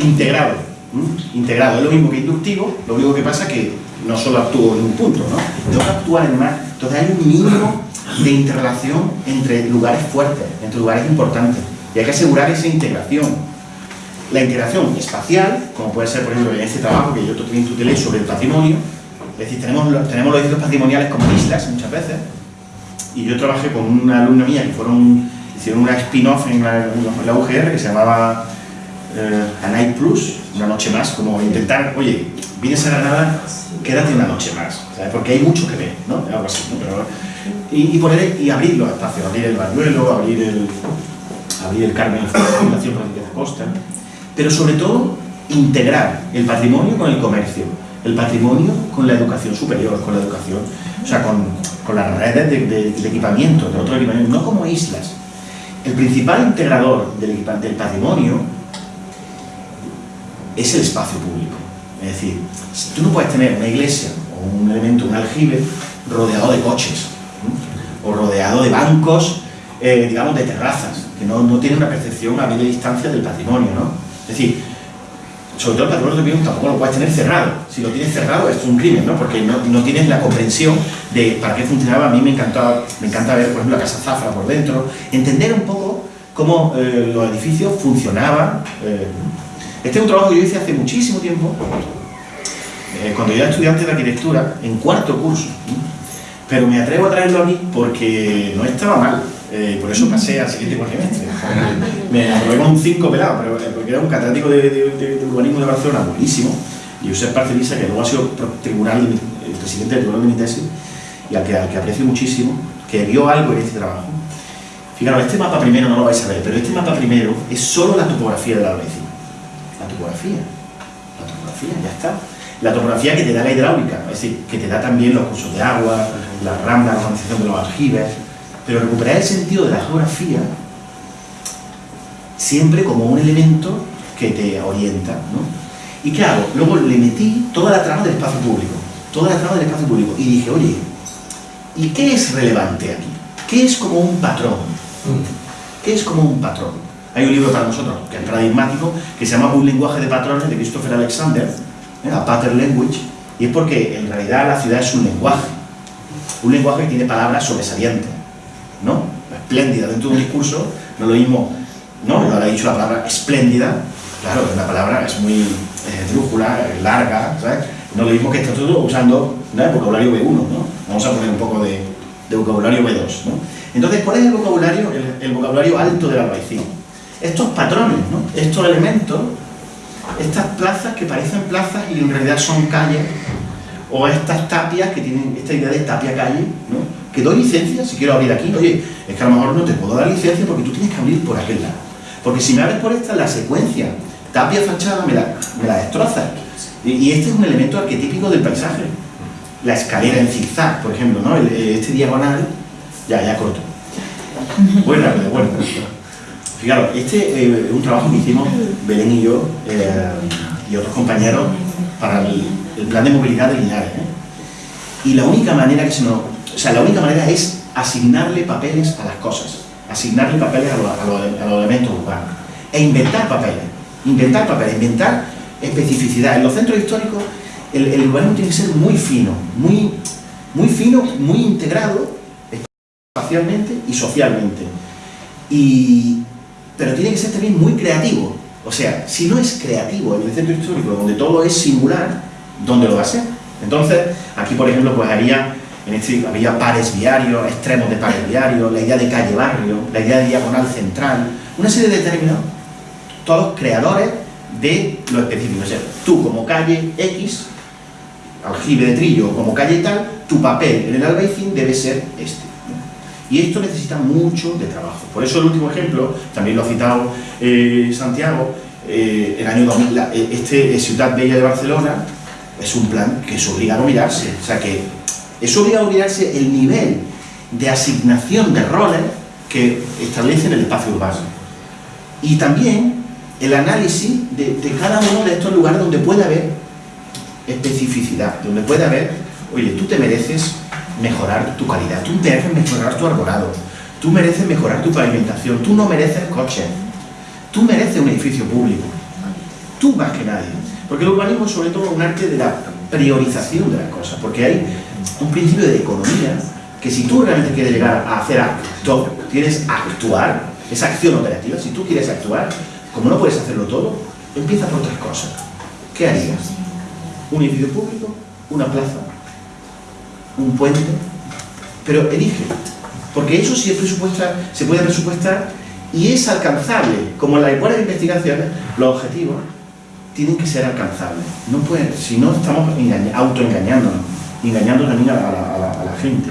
Integrado. integrado. Es lo mismo que inductivo, lo único que pasa es que no solo actúo en un punto, ¿no? Tengo que actuar en más. Entonces hay un mínimo de interrelación entre lugares fuertes, entre lugares importantes. Y hay que asegurar esa integración. La integración espacial, como puede ser, por ejemplo, en este trabajo que yo también tutelé sobre el patrimonio, es decir, tenemos, los- tenemos los edificios patrimoniales como islas muchas veces, y yo trabajé con una alumna mía que fueron, hicieron una spin-off en en la UGR que se llamaba eh, A Night Plus, una noche más, como intentar, oye, vienes a Granada, quédate una noche más, ¿sabes? porque hay mucho que ver, ¿no? Algo así, ¿no? Pero, y, y poner, y abrir los espacios, abrir el Bañuelo, abrir el, abrir el Carmen, la Fundación de Costa, pero sobre todo integrar el patrimonio con el comercio, el patrimonio con la educación superior, con la educación, o sea, con, con las redes de, de- de equipamiento, de otro equipamiento, no como islas. El principal integrador del, del patrimonio es el espacio público. Es decir, tú no puedes tener una iglesia o un elemento, un aljibe, rodeado de coches, o rodeado de bancos, eh, digamos, de terrazas, que no, no tienen una percepción a media distancia del patrimonio, ¿no? Es decir, sobre todo el patrimonio de tampoco lo puedes tener cerrado. Si lo tienes cerrado es un crimen, ¿no? Porque no, no tienes la comprensión de para qué funcionaba. A mí me encantaba, me encanta ver, por ejemplo, la Casa Zafra por dentro, entender un poco cómo eh, los edificios funcionaban. eh. Este es un trabajo que yo hice hace muchísimo tiempo, eh, cuando yo era estudiante de arquitectura, en cuarto curso. Pero me atrevo a traerlo a mí porque no estaba mal. eh, por eso pasé al siguiente cuatrimestre. Me aprobé con un 5 pelado, pero, eh, porque era un catedrático de, de- de- de urbanismo de Barcelona, buenísimo. Y Josep Parcelisa, que luego ha sido tribunal, el presidente del tribunal de mi tesis, y al que, al que aprecio muchísimo, que vio algo en este trabajo. Fijaros, este mapa primero no lo vais a ver, pero este mapa primero es solo la topografía de la Albaicín. Topografía. La topografía, ya está. La topografía que te da la hidráulica, es decir, que te da también los cursos de agua, la rambla, la organización de los aljibes, pero recuperar el sentido de la geografía siempre como un elemento que te orienta, ¿no? ¿Y qué hago? Luego le metí toda la trama del espacio público, toda la trama del espacio público, y dije, oye, ¿y qué es relevante aquí? ¿Qué es como un patrón? ¿Qué es como un patrón? Hay un libro para nosotros, que es paradigmático, que se llama Un lenguaje de patrones, de Christopher Alexander, ¿eh? A Pattern Language, y es porque en realidad la ciudad es un lenguaje, un lenguaje que tiene palabras sobresalientes, ¿no? Espléndida dentro de un discurso, no lo mismo, ¿no? Lo ha dicho la palabra espléndida, claro, la palabra es muy eh, drújula, eh, larga, ¿sabes? No lo mismo que está todo usando ¿no? el vocabulario B1, ¿no? Vamos a poner un poco de, de vocabulario B2, ¿no? Entonces, ¿cuál es el vocabulario, el, el vocabulario alto del albaicín? Estos patrones, ¿no? Estos elementos, estas plazas que parecen plazas y en realidad son calles, o estas tapias que tienen esta idea de tapia calle, ¿no? Que doy licencia si quiero abrir aquí, oye, es que a lo mejor no te puedo dar licencia porque tú tienes que abrir por aquel lado. Porque si me abres por esta, la secuencia tapia fachada me la, me la destroza. Y, este es un elemento arquetípico del paisaje. La escalera en zigzag, por ejemplo, ¿no? Este diagonal, ya, ya corto. Bueno, bueno. Fijaros, este eh, es un trabajo que hicimos Belén y yo eh, y otros compañeros para el, plan de movilidad de Linares. ¿eh? Y la única manera que se nos, o sea, la única manera es asignarle papeles a las cosas, asignarle papeles a los elementos urbanos e inventar papeles, inventar papeles, inventar especificidad. En los centros históricos el, el urbanismo tiene que ser muy fino, muy, muy fino, muy integrado espacialmente y socialmente. Y, pero tiene que ser también muy creativo. O sea, si no es creativo en el centro histórico, donde todo es singular, ¿dónde lo va a ser? Entonces, aquí por ejemplo, pues había, en este, había pares viarios, extremos de pares viarios, la idea de calle-barrio, la idea de diagonal central, una serie de términos, todos creadores de lo específico. O sea, tú como calle X, aljibe de trillo, como calle tal, tu papel en el albaicín debe ser este. Y esto necesita mucho de trabajo. Por eso el último ejemplo, también lo ha citado eh, Santiago, eh, el año 2000, la- eh, este eh, Ciudad Bella de Barcelona es un plan que es obligado a mirarse. O sea que es obligado a mirarse el nivel de asignación de roles que establecen el espacio urbano. Y también el análisis de, de cada uno de estos lugares donde puede haber especificidad, donde puede haber, oye, tú te mereces mejorar tu calidad, tú mereces mejorar tu arbolado, tú mereces mejorar tu pavimentación, tú no mereces coches, tú mereces un edificio público, tú más que nadie. Porque el urbanismo es sobre todo un arte de la priorización de las cosas, porque hay un principio de economía que si tú realmente quieres llegar a hacer acto, tienes actuar, esa acción operativa, si tú quieres actuar, como no puedes hacerlo todo, empieza por otras cosas. ¿Qué harías? ¿Un edificio público? ¿Una plaza? ¿Un puente? Pero elige, porque eso sí se puede presupuestar y es alcanzable. Como en las buenas investigaciones, los objetivos tienen que ser alcanzables. No pueden, si no estamos autoengañándonos, engañando también a la, gente.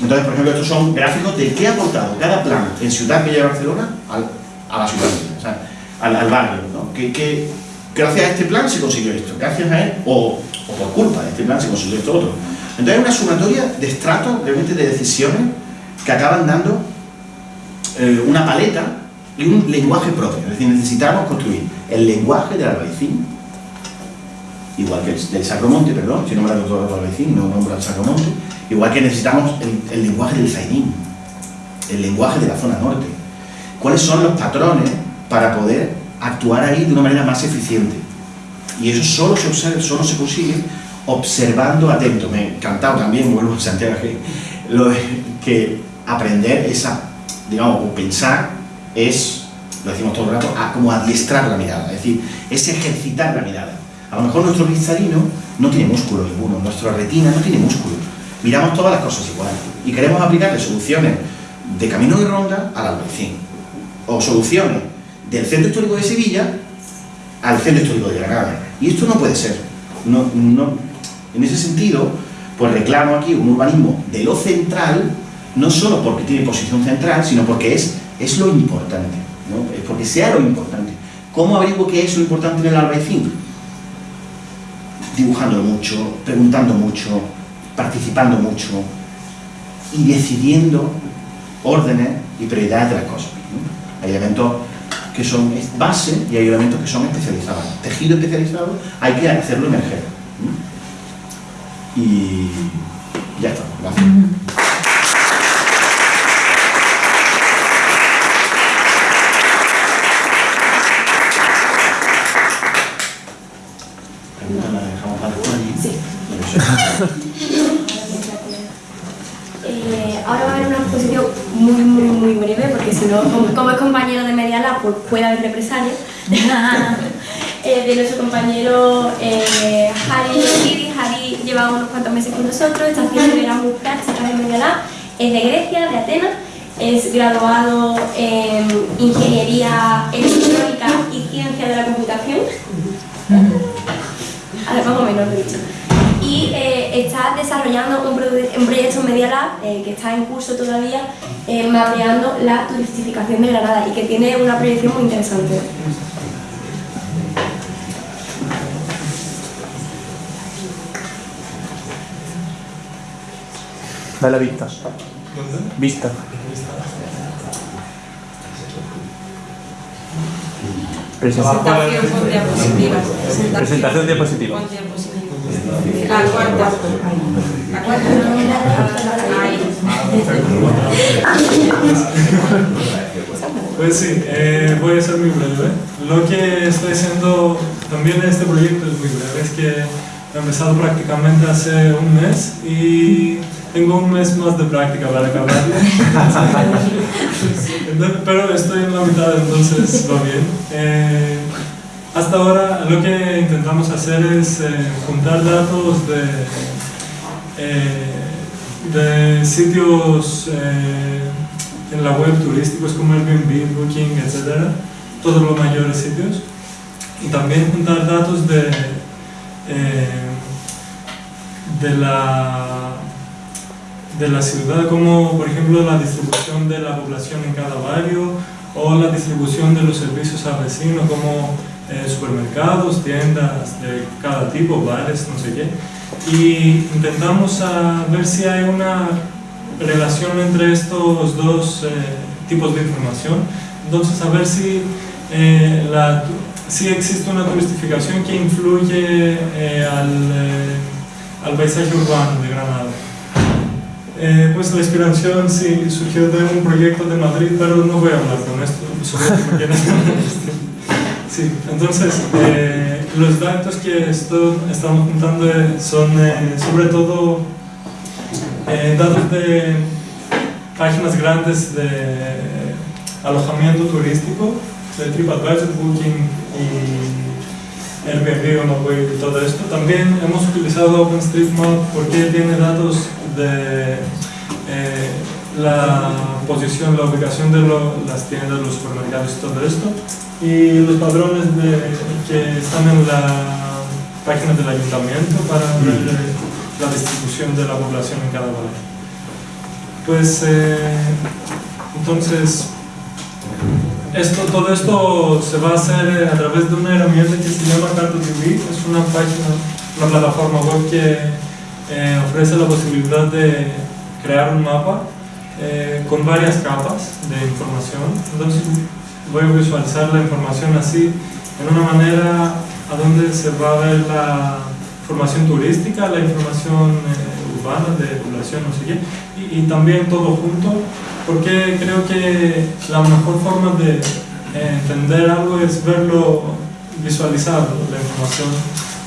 Entonces, por ejemplo, estos son gráficos de qué ha aportado cada plan en Ciudad Bella Barcelona a la ciudad, o sea, al, barrio. ¿no? Que, gracias a este plan se consiguió esto, gracias a él, o, o por culpa de este plan se consiguió esto otro. Entonces, hay una sumatoria de estratos, realmente de decisiones que acaban dando eh, una paleta y un lenguaje propio. Es decir, necesitamos construir el lenguaje del albaicín, igual que el del Sacromonte, perdón, si no me la todo el albaicín, no nombro al Sacromonte, igual que necesitamos el, lenguaje del Zaidín, el lenguaje de la zona norte. ¿Cuáles son los patrones para poder actuar ahí de una manera más eficiente? Y eso solo se solo se consigue observando atento. Me he encantado también, vuelvo a Santiago, lo, que aprender esa digamos, o pensar es, lo decimos todo el rato, a, como adiestrar la mirada, es decir, es ejercitar la mirada. A lo mejor nuestro cristalino no tiene músculo ninguno, nuestra retina no tiene músculo. Miramos todas las cosas igual y queremos aplicarle soluciones de camino de ronda al albaicín o soluciones del centro histórico de Sevilla al centro histórico de Granada. Y esto no puede ser. No, no, en ese sentido, pues reclamo aquí un urbanismo de lo central no solo porque tiene posición central, sino porque es, es lo importante, ¿no? es porque sea lo importante. ¿Cómo averiguo qué es lo importante en el albaicín? Dibujando mucho, preguntando mucho, participando mucho y decidiendo órdenes y prioridades de las cosas. Hay elementos que son base y hay elementos que son especializados. Tejido especializado hay que hacerlo emerger. Y ya está. Gracias. Eh, ahora va a haber una exposición muy, breve, porque si no, como, es compañero de Media Lab, pues puede haber represalias. eh, de nuestro compañero eh, Harry Harry lleva unos cuantos meses con nosotros, está haciendo muy prácticas en Media Lab, es de Grecia, de Atenas, es graduado en Ingeniería Electrónica y Ciencia de la Computación. Además, más o menos lo he dicho y eh, está desarrollando un, proyecto Media Lab eh, que está en curso todavía eh, mapeando la turistificación de Granada y que tiene una proyección muy interesante. Dale vista. Vista. Presentación con diapositivas. Presentación diapositiva. La cuarta. La cuarta. Pues sí, eh, voy a ser muy breve. Lo que estoy haciendo también en este proyecto es muy breve, es que he empezado prácticamente hace un mes y tengo un mes más de práctica para acabar. Pero estoy en la mitad, entonces va bien. Eh, hasta ahora lo que intentamos hacer es eh, juntar datos de, eh, de sitios eh, en la web turísticos como Airbnb, Booking, etc. Todos los mayores sitios. Y también juntar datos de, de, la, de la ciudad, como por ejemplo la distribución de la población en cada barrio o la distribución de los servicios a vecinos, como eh, supermercados, tiendas de cada tipo, bares, no sé qué, y intentamos a ver si hay una relación entre estos dos eh, tipos de información, entonces a ver si, eh, la, si existe una turistificación que influye al, al paisaje urbano de Granada. pues la inspiración sí surgió de un proyecto de Madrid, pero no voy a hablar con esto, sobre porque Sí, entonces eh, los datos que esto, estamos juntando eh, son eh, sobre todo eh, datos de páginas grandes de alojamiento turístico, de TripAdvisor, Booking y Airbnb, Onaway y todo esto. También hemos utilizado OpenStreetMap porque tiene datos de la posición, la ubicación de lo- las tiendas, los supermercados y todo esto, y los padrones de- que están en la página del ayuntamiento para ver eh, la distribución de la población en cada barrio. Pues eh, entonces, esto, todo esto se va a hacer eh, a través de una herramienta que se llama CartoTV, es una página, una plataforma web que eh, ofrece la posibilidad de crear un mapa eh, con varias capas de información. Entonces voy a visualizar la información así, en una manera a donde se va a ver la información turística, la información eh, urbana de población, no sé qué, y, y también todo junto, porque creo que la mejor forma de eh, entender algo es verlo, visualizarlo, la información,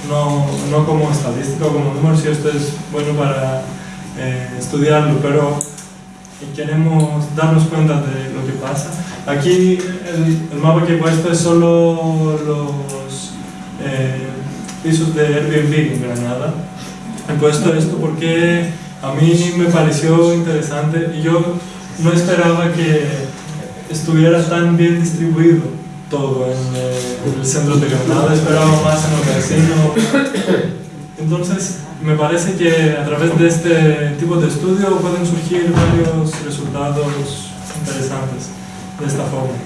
no, no como estadística o como número, si esto es bueno para eh, estudiarlo, pero queremos darnos cuenta de lo que pasa. Aquí el, el mapa que he puesto es solo los eh, pisos de Airbnb en Granada. He puesto esto porque a mí me pareció interesante y yo no esperaba que estuviera tan bien distribuido todo en, eh, en el centro de Granada, esperaba más en el vecino. Entonces, me parece que a través de este tipo de estudio pueden surgir varios resultados interesantes de esta forma.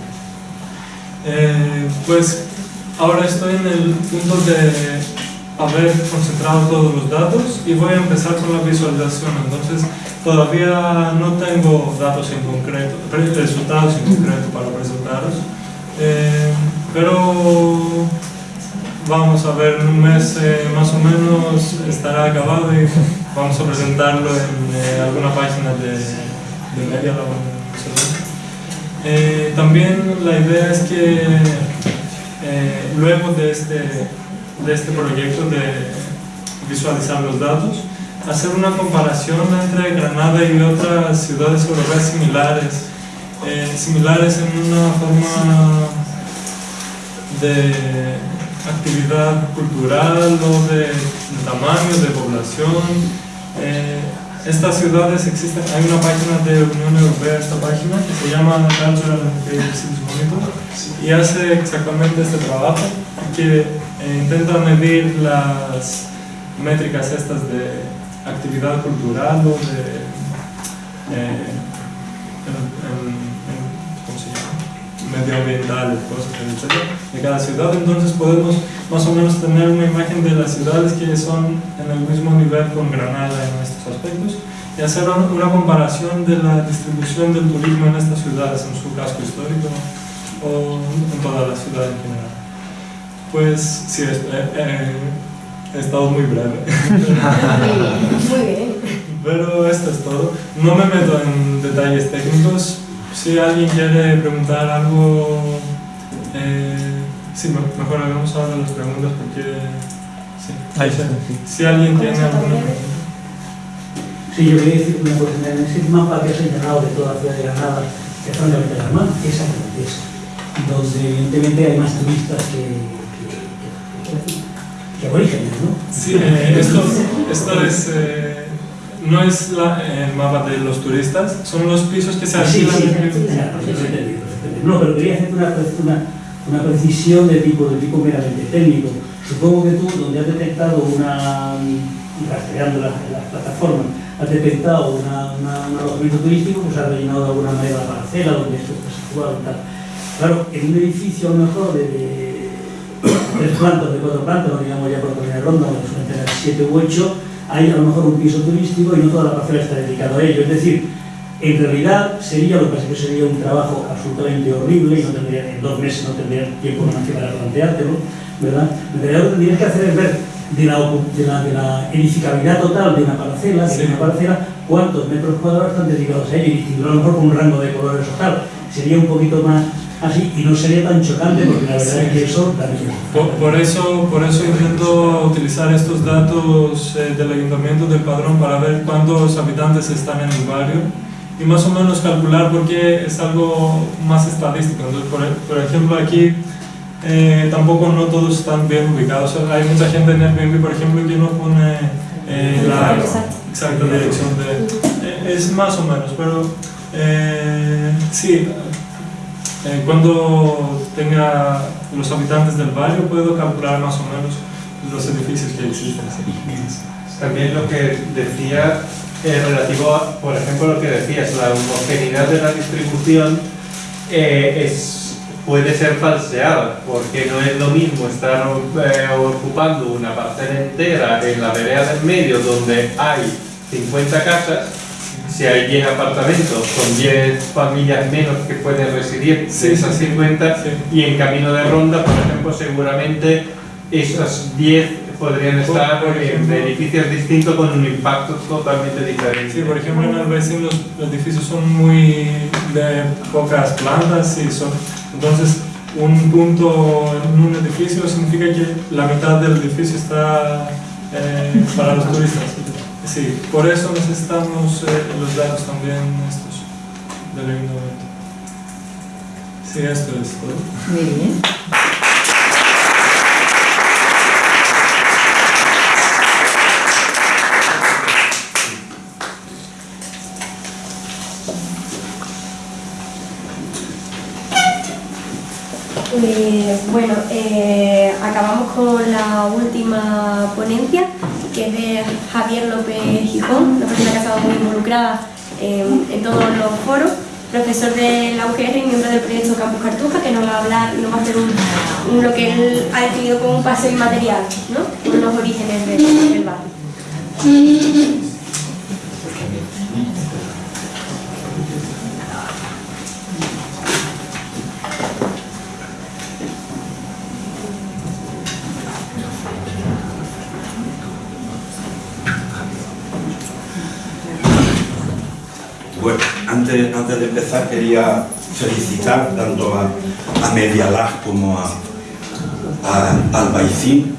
Eh, pues ahora estoy en el punto de haber concentrado todos los datos y voy a empezar con la visualización. Entonces, todavía no tengo datos en concreto, resultados en concreto para presentaros, eh, pero vamos a ver en un mes eh, más o menos estará acabado y vamos a presentarlo en eh, alguna página de, de Media Lab. Eh, también la idea es que luego de este, de este proyecto de visualizar los datos, hacer una comparación entre Granada y otras ciudades europeas similares, similares en una forma de actividad cultural o de, de tamaño, de población. Eh, estas ciudades existen, hay una página de Unión Europea, esta página, que se llama Cultural Cities Monitor, y hace exactamente este trabajo, que eh, intenta medir las métricas estas de actividad cultural o de eh, en- ¿cómo se llama? Medioambientales, cosas etc. de cada ciudad, entonces podemos más o menos tener una imagen de las ciudades que son en el mismo nivel con Granada en estos aspectos y hacer un- una comparación de la distribución del turismo en estas ciudades, en su casco histórico o en toda la ciudad en general. Pues sí, es- eh, eh, he estado muy breve. Muy bien. Pero esto es todo. No me meto en detalles técnicos. Si alguien quiere preguntar algo, eh, sí, me- mejor hagamos ahora las preguntas porque sí. Ahí está, sí. Si alguien tiene alguna pregunta. Sí, yo quería decir una cosa. En ese mapa que has señalado de toda la ciudad de Granada, que es francamente alarmante, esa es donde evidentemente hay más turistas que, que, que- que aborígenes, ¿no? Sí, eh, esto, esto es, eh, no es la- el mapa de los turistas, son los pisos que se sí, alquilan. sí, sí, entendido. No, pero quería hacer una, una, una precisión de tipo, de tipo meramente técnico. Supongo que tú, donde has detectado una, rastreando las, las plataformas, has detectado una, un alojamiento turístico, pues has rellenado de alguna manera la parcela donde esto está situado y tal. Claro, en un edificio a lo mejor de, de tres plantas, de cuatro plantas, no digamos ya por poner ronda, donde suelen tener siete u ocho, hay a lo mejor un piso turístico y no toda la parcela está dedicada a ello. Es decir, en realidad sería, lo que pasa que sería un trabajo absolutamente horrible y no tendría, en dos meses no tendría tiempo más que para planteártelo, ¿verdad? En realidad lo que tendrías que hacer es ver de la, ocu- de la, de la edificabilidad total de una parcela, de una parcela, cuántos metros cuadrados están dedicados a ello y distinguirlo a lo mejor con un rango de colores o tal. Sería un poquito más así y no sería tan chocante porque la verdad es que eso también... Por, por, eso, por eso intento utilizar estos datos eh, del ayuntamiento del padrón para ver cuántos habitantes están en el barrio y más o menos calcular porque es algo más estadístico. Entonces, por, por ejemplo, aquí eh, tampoco no todos están bien ubicados. hay mucha gente en Airbnb, por ejemplo, que no pone eh, la exacta dirección de... Eh, es más o menos, pero eh, sí, eh, cuando tenga los habitantes del barrio puedo calcular más o menos los edificios que existen. También lo que decía eh, relativo a, por ejemplo, lo que decías, la homogeneidad de la distribución eh, es, puede ser falseada, porque no es lo mismo estar eh, ocupando una parcela entera en la vereda del medio donde hay 50 casas, si hay 10 apartamentos con 10 familias menos que pueden residir de esas 50, y en camino de ronda, por ejemplo, seguramente esas 10 podrían estar en edificios distintos con un impacto totalmente diferente. Sí, por ejemplo, en el vecino los edificios son muy de pocas plantas y son, entonces un punto en un edificio significa que la mitad del edificio está eh, para los turistas. Sí, por eso necesitamos eh, los datos también estos del ayuntamiento. Sí, esto es todo. Muy bien. Eh, bueno, eh, acabamos con la última ponencia, que es de Javier López Gijón, una persona que ha estado muy involucrada en, en todos los foros, profesor de la UGR y miembro del proyecto Campus Cartuja, que nos va a hablar y nos va a hacer un, lo que él ha definido como un paseo inmaterial, ¿no? Los orígenes del, del barrio. Bueno, antes, de empezar quería felicitar tanto a, a Medialab como a, a Albaicín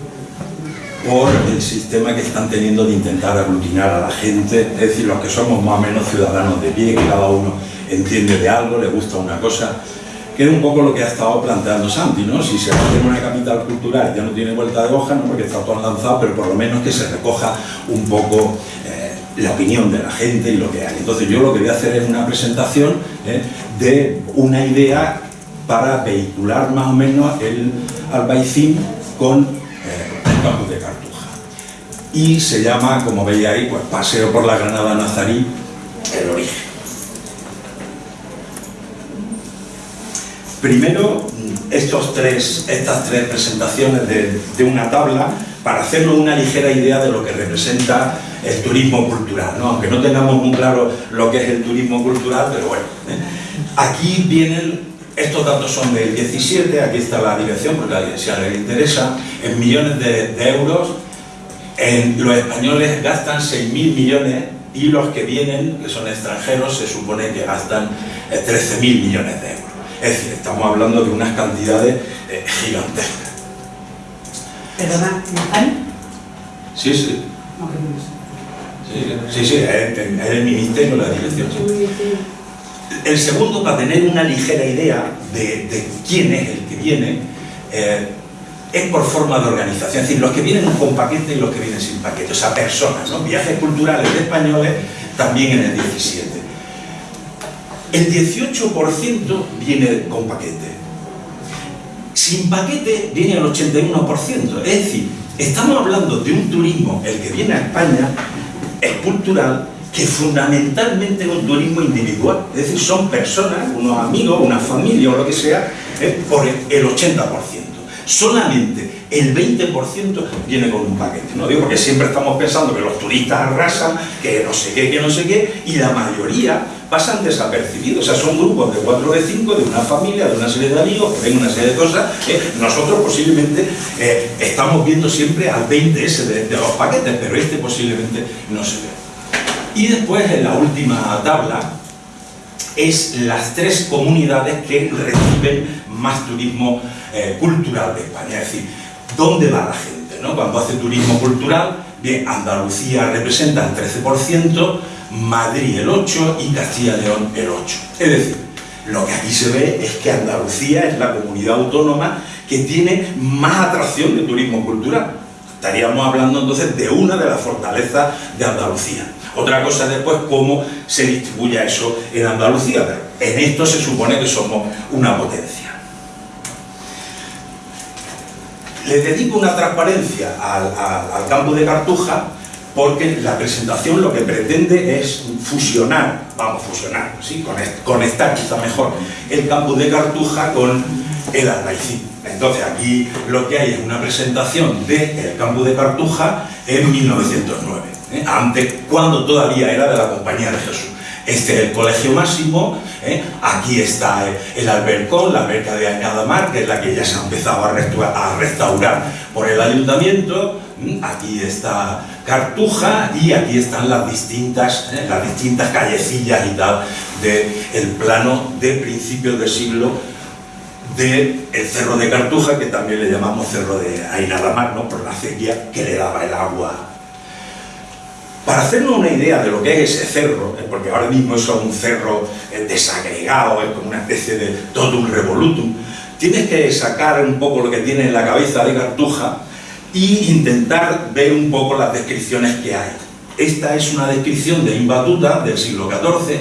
por el sistema que están teniendo de intentar aglutinar a la gente, es decir, los que somos más o menos ciudadanos de pie, que cada uno entiende de algo, le gusta una cosa, que es un poco lo que ha estado planteando Santi, ¿no? Si se hace una capital cultural ya no tiene vuelta de hoja, no porque está todo lanzado, pero por lo menos que se recoja un poco la opinión de la gente y lo que hay. Entonces yo lo que voy a hacer es una presentación eh, de una idea para vehicular más o menos el albaicín con eh, el campus de Cartuja. Y se llama, como veis ahí, pues Paseo por la Granada Nazarí, el origen. Primero, estos tres, estas tres presentaciones de, de una tabla para hacernos una ligera idea de lo que representa el turismo cultural, ¿no? aunque no tengamos muy claro lo que es el turismo cultural, pero bueno. ¿eh? Aquí vienen, estos datos son del 17, aquí está la dirección, porque a la dirección le interesa, en millones de, de euros, en, los españoles gastan 6.000 millones y los que vienen, que son extranjeros, se supone que gastan eh, 13.000 millones de euros. Es decir, estamos hablando de unas cantidades eh, gigantescas. Perdona, ¿Juan? Sí, sí. No, que no sé. Sí, sí, es, el ministerio la dirección. El segundo, para tener una ligera idea de, de quién es el que viene, eh, es por forma de organización, es decir, los que vienen con paquete y los que vienen sin paquete, o sea, personas, ¿no? Viajes culturales de españoles también en el 17. El 18% viene con paquete. Sin paquete viene el 81%. Es decir, estamos hablando de un turismo, el que viene a España, es cultural, que fundamentalmente es un turismo individual. Es decir, son personas, unos amigos, una familia o lo que sea, eh, por el 80%. Solamente el 20% viene con un paquete. No digo porque siempre estamos pensando que los turistas arrasan, que no sé qué, que no sé qué, y la mayoría pasan desapercibidos. O sea, son grupos de 4 o de 5, de una familia, de una serie de amigos, que ven una serie de cosas. que nosotros posiblemente eh, estamos viendo siempre al 20 ese de, de los paquetes, pero este posiblemente no se ve. Y después en la última tabla es las tres comunidades que reciben más turismo eh, cultural de España. Es decir, ¿dónde va la gente? No? Cuando hace turismo cultural, bien, Andalucía representa el 13%, Madrid el 8% y Castilla y León el 8%. Es decir, lo que aquí se ve es que Andalucía es la comunidad autónoma que tiene más atracción de turismo cultural. Estaríamos hablando entonces de una de las fortalezas de Andalucía. Otra cosa después, cómo se distribuye eso en Andalucía, pero en esto se supone que somos una potencia. Le dedico una transparencia al, campo de Cartuja porque la presentación lo que pretende es fusionar, vamos, fusionar, ¿sí? conectar quizá mejor el campo de Cartuja con el Albaicín. Entonces aquí lo que hay es una presentación del campo de Cartuja en 1909, ¿eh? antes, cuando todavía era de la Compañía de Jesús. Este es el colegio máximo, ¿eh? aquí está el albercón, la alberca de Añada Mar, que es la que ya se ha empezado a restaurar por el ayuntamiento, aquí está Cartuja y aquí están las distintas, ¿eh? las distintas callecillas y tal del plano de principios del siglo del Cerro de Cartuja, que también le llamamos Cerro de Ainadamar, ¿no? por la acequia que le daba el agua. Para hacernos una idea de lo que es ese cerro, ¿eh? porque ahora mismo es un cerro eh, desagregado, es como una especie de todo un revolutum, tienes que sacar un poco lo que tiene en la cabeza de Cartuja e intentar ver un poco las descripciones que hay. Esta es una descripción de Imbatuta del siglo XIV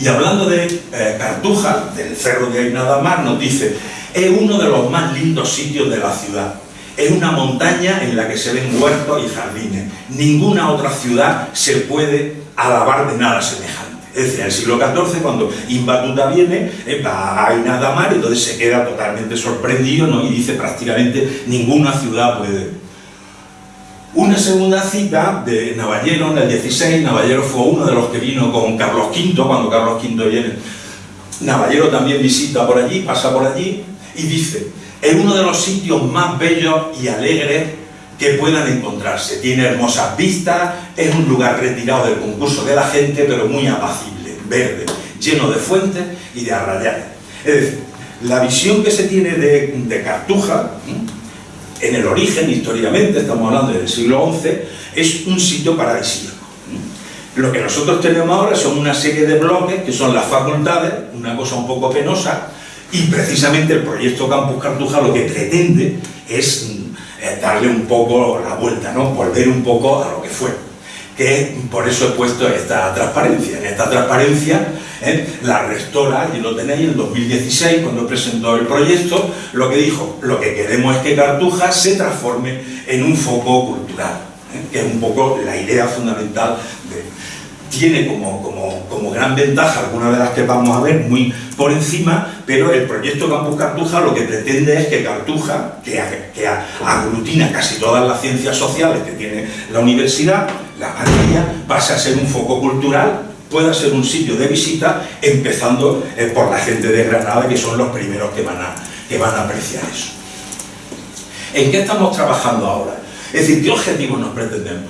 y hablando de eh, Cartuja, del cerro de Ainadamar, nos dice es uno de los más lindos sitios de la ciudad. Es una montaña en la que se ven huertos y jardines. Ninguna otra ciudad se puede alabar de nada semejante. Es decir, en el siglo XIV, cuando Imbatuta viene, va a Ainadamar, entonces se queda totalmente sorprendido ¿no? y dice prácticamente ninguna ciudad puede, una segunda cita de Navallero en el 16, Navallero fue uno de los que vino con Carlos V, cuando Carlos V viene. Navallero también visita por allí, pasa por allí y dice, es uno de los sitios más bellos y alegres que puedan encontrarse. Tiene hermosas vistas, es un lugar retirado del concurso de la gente, pero muy apacible, verde, lleno de fuentes y de arrayanes. Es decir, la visión que se tiene de, Cartuja, en el origen, históricamente, estamos hablando del siglo XI, es un sitio paradisíaco. Lo que nosotros tenemos ahora son una serie de bloques que son las facultades, una cosa un poco penosa, y precisamente el proyecto Campus Cartuja lo que pretende es eh, darle un poco la vuelta, ¿no? volver un poco a lo que fue. Que por eso he puesto esta transparencia. En esta transparencia ¿eh? la restora, y lo tenéis en 2016 cuando presentó el proyecto, lo que dijo, lo que queremos es que Cartuja se transforme en un foco cultural, ¿eh? que es un poco la idea fundamental tiene como, gran ventaja algunas de las que vamos a ver muy por encima, pero el proyecto Campus Cartuja lo que pretende es que Cartuja, que, aglutina casi todas las ciencias sociales que tiene la universidad, la mayoría, pase a ser un foco cultural pueda ser un sitio de visita, empezando eh, por la gente de Granada, que son los primeros que van a apreciar eso. ¿En qué estamos trabajando ahora? Es decir, ¿qué objetivos nos pretendemos?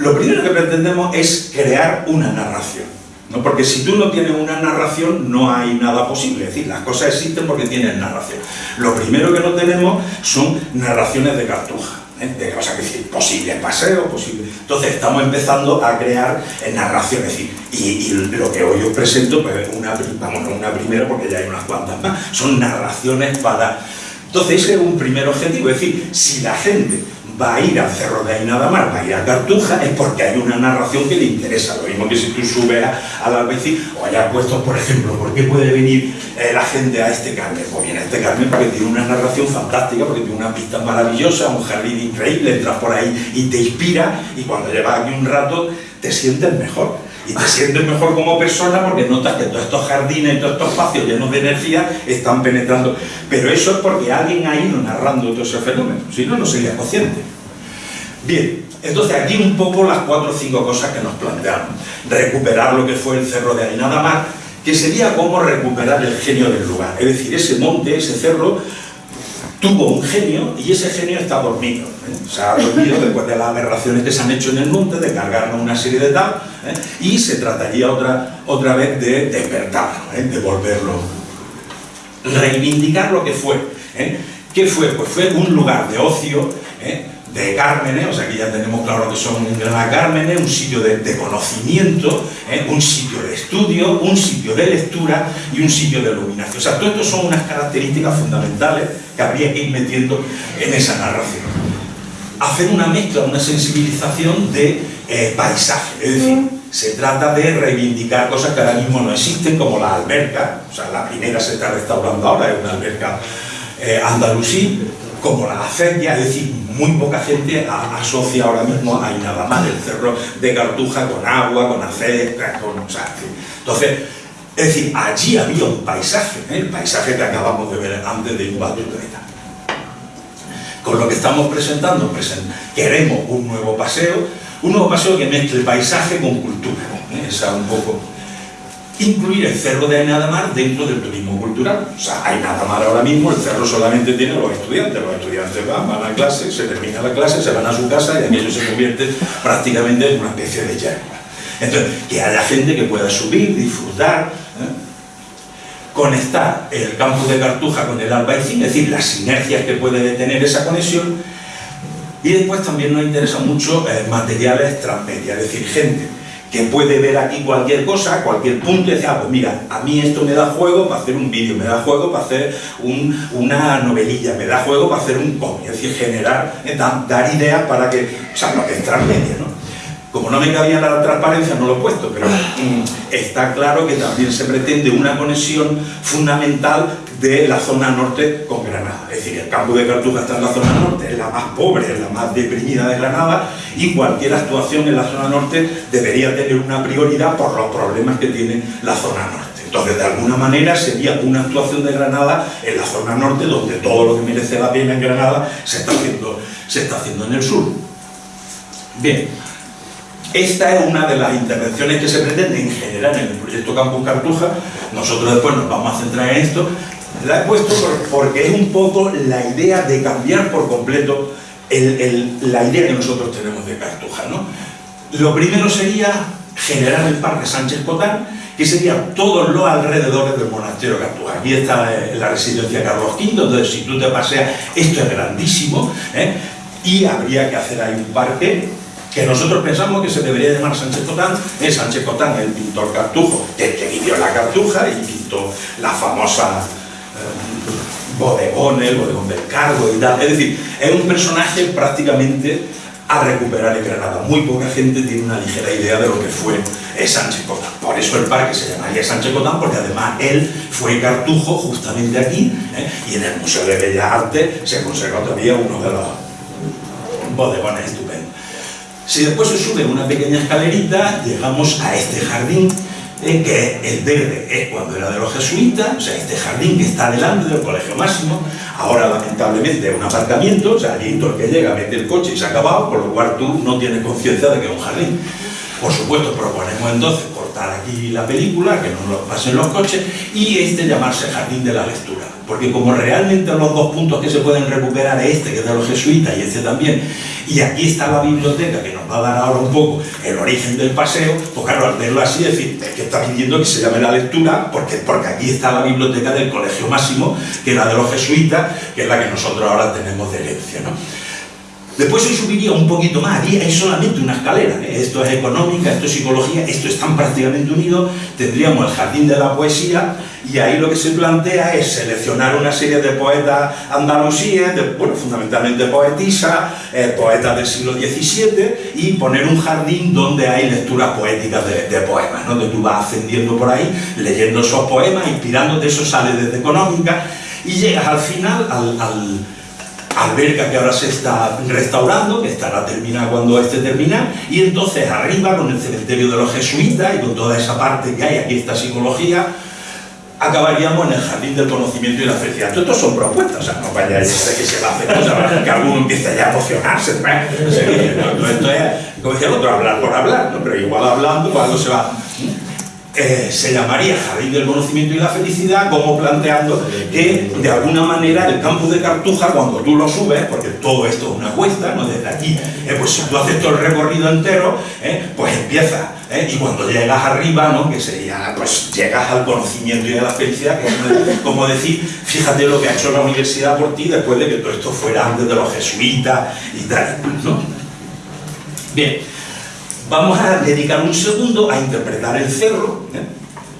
Lo primero que pretendemos es crear una narración. ¿no? Porque si tú no tienes una narración, no hay nada posible. Es decir, las cosas existen porque tienen narración. Lo primero que no tenemos son narraciones de cartuja de, o sea, que decir, posible paseo, posible. Entonces estamos empezando a crear narraciones, y, lo que hoy os presento, pues una, vamos, no una primera porque ya hay unas cuantas más, son narraciones para... Entonces ese es un primer objetivo, es decir, si la gente va a ir al Cerro de Ainadamar, va a ir a Cartuja, es porque hay una narración que le interesa. Lo mismo que si tú subes al Albecí o hayas puesto, por ejemplo, ¿por qué puede venir eh, la gente a este Carmen? Pues viene a este Carmen porque tiene una narración fantástica, porque tiene una pista maravillosa, un jardín increíble, entras por ahí y te inspira, y cuando llevas aquí un rato te sientes mejor. Y te sientes mejor como persona porque notas que todos estos jardines, todos estos espacios llenos de energía están penetrando. Pero eso es porque alguien ha ido narrando todo ese fenómeno, si no, no sería consciente. Bien, entonces aquí un poco las cuatro o cinco cosas que nos planteamos. Recuperar lo que fue el cerro de Ainadamar, que sería como recuperar el genio del lugar. Es decir, ese monte, ese cerro, tuvo un genio y ese genio está dormido. ¿eh? Se ha dormido después de las aberraciones que se han hecho en el monte, de cargarnos una serie de tal, ¿eh? y se trataría otra, otra vez de despertarlo, ¿eh? de volverlo, reivindicar lo que fue. ¿Qué fue? Pues fue un lugar de ocio. De Cármenes, o sea que ya tenemos claro que son Granada Cármenes, un sitio de, de conocimiento, ¿eh? un sitio de estudio, un sitio de lectura y un sitio de iluminación. O sea, todo esto son unas características fundamentales que habría que ir metiendo en esa narración. Hacer una mezcla, una sensibilización de eh, paisaje, es decir, se trata de reivindicar cosas que ahora mismo no existen, como la alberca, o sea, la primera se está restaurando ahora, es una alberca eh, andalusí, como la acequia, es decir, muy poca gente asocia ahora mismo a nada más el cerro de Cartuja con agua, con acequia, con... O entonces, es decir, allí había un paisaje, ¿eh? el paisaje que acabamos de ver antes de un Batuta. Con lo que estamos presentando, presen- queremos un nuevo paseo, un nuevo paseo que mezcle paisaje con cultura. ¿eh? Esa un poco incluir el cerro de Ainadamar dentro del turismo cultural. O sea, Ainadamar ahora mismo, el cerro solamente tiene los estudiantes. Los estudiantes van, van a clase, se termina la clase, se van a su casa y aquello se convierte prácticamente en una especie de yerba. Entonces, que haya gente que pueda subir, disfrutar, ¿eh? conectar el campus de Cartuja con el Albaicín, es decir, las sinergias que puede tener esa conexión. Y después también nos interesan mucho eh, materiales transmedia, es decir, gente que puede ver aquí cualquier cosa, cualquier punto y decir, ah, pues mira, a mí esto me da juego para hacer un vídeo, me da juego para hacer un- una novelilla, me da juego para hacer un cómic, es decir, generar, eh, dar, ideas para que, o sea, lo que es transmedia, ¿no? Como no me cabía la transparencia, no lo he puesto, pero mm, está claro que también se pretende una conexión fundamental de la zona norte con Granada. Es decir, el campo de Cartuja está en la zona norte, es la más pobre, es la más deprimida de Granada, y cualquier actuación en la zona norte debería tener una prioridad por los problemas que tiene la zona norte. Entonces, de alguna manera, sería una actuación de Granada en la zona norte, donde todo lo que merece la pena en Granada se está haciendo, se está haciendo en el sur. Bien, esta es una de las intervenciones que se pretenden generar en el proyecto Campus Cartuja. Nosotros después nos vamos a centrar en esto. La he puesto por- porque es un poco la idea de cambiar por completo la idea que nosotros tenemos de Cartuja. ¿no? Lo primero sería generar el Parque Sánchez Cotán, que sería todos los alrededores del monasterio Cartuja. Aquí está eh, la residencia Carlos V, entonces si tú te paseas, esto es grandísimo, ¿eh? y habría que hacer ahí un parque que nosotros pensamos que se debería llamar Sánchez Cotán, es Sánchez Cotán, el pintor cartujo, que, que vivió la cartuja y pintó la famosa bodegón, el bodegón del cargo y tal. Es decir, es un personaje prácticamente a recuperar en Granada. Muy poca gente tiene una ligera idea de lo que fue Sánchez Cotán. Por eso el parque se llamaría Sánchez Cotán, porque además él fue cartujo justamente aquí, ¿eh? y en el Museo de Bellas Artes se conserva todavía uno de los bodegones estupendos. Si después se sube una pequeña escalerita, llegamos a este jardín, eh, que el verde es cuando era de los jesuitas, o sea, este jardín que está delante del Colegio Máximo, ahora lamentablemente es un aparcamiento, o sea, allí todo el que llega mete el coche y se ha acabado, por lo cual tú no tienes conciencia de que es un jardín. Por supuesto, proponemos entonces cortar aquí la película, que no nos pasen los coches, y este llamarse Jardín de la Lectura. Porque como realmente los dos puntos que se pueden recuperar es este, que es de los jesuitas, y este también, y aquí está la biblioteca, que nos va a dar ahora un poco el origen del paseo, pues claro, al verlo así, decir, es que está pidiendo que se llame la lectura, porque, porque aquí está la biblioteca del Colegio Máximo, que era de los jesuitas, que es la que nosotros ahora tenemos de herencia, ¿no? Después se subiría un poquito más, ahí hay solamente una escalera, esto es económica, esto es psicología, esto están prácticamente unidos, tendríamos el jardín de la poesía y ahí lo que se plantea es seleccionar una serie de poetas andalusíes, bueno, fundamentalmente poetisas, eh, poetas del siglo XVII y poner un jardín donde hay lecturas poéticas de, de poemas, ¿no? donde tú vas ascendiendo por ahí, leyendo esos poemas, inspirándote, eso sale desde económica y llegas al final, al- al alberca que ahora se está restaurando, que estará terminada cuando esté terminada, y entonces arriba con el cementerio de los jesuitas y con toda esa parte que hay, aquí esta psicología, acabaríamos en el jardín del conocimiento y la felicidad. Todo esto son propuestas, o sea, no vaya a que se va a hacer cosas, que alguno empiece ya a emocionarse. ¿no? Como decía el otro, hablar por hablar, pero igual hablando, pues algo se va. Eh, se llamaría Jardín del Conocimiento y la Felicidad, como planteando que de alguna manera el campo de Cartuja, cuando tú lo subes, porque todo esto es una cuesta, ¿no? desde aquí, eh, pues si tú haces todo el recorrido entero, eh, pues empieza, y cuando llegas arriba, ¿no? que sería, pues llegas al conocimiento y a la felicidad, que es como decir, fíjate lo que ha hecho la universidad por ti después de que todo esto fuera antes de los jesuitas y tal, ¿no? Bien, vamos a dedicar un segundo a interpretar el cerro, ¿eh?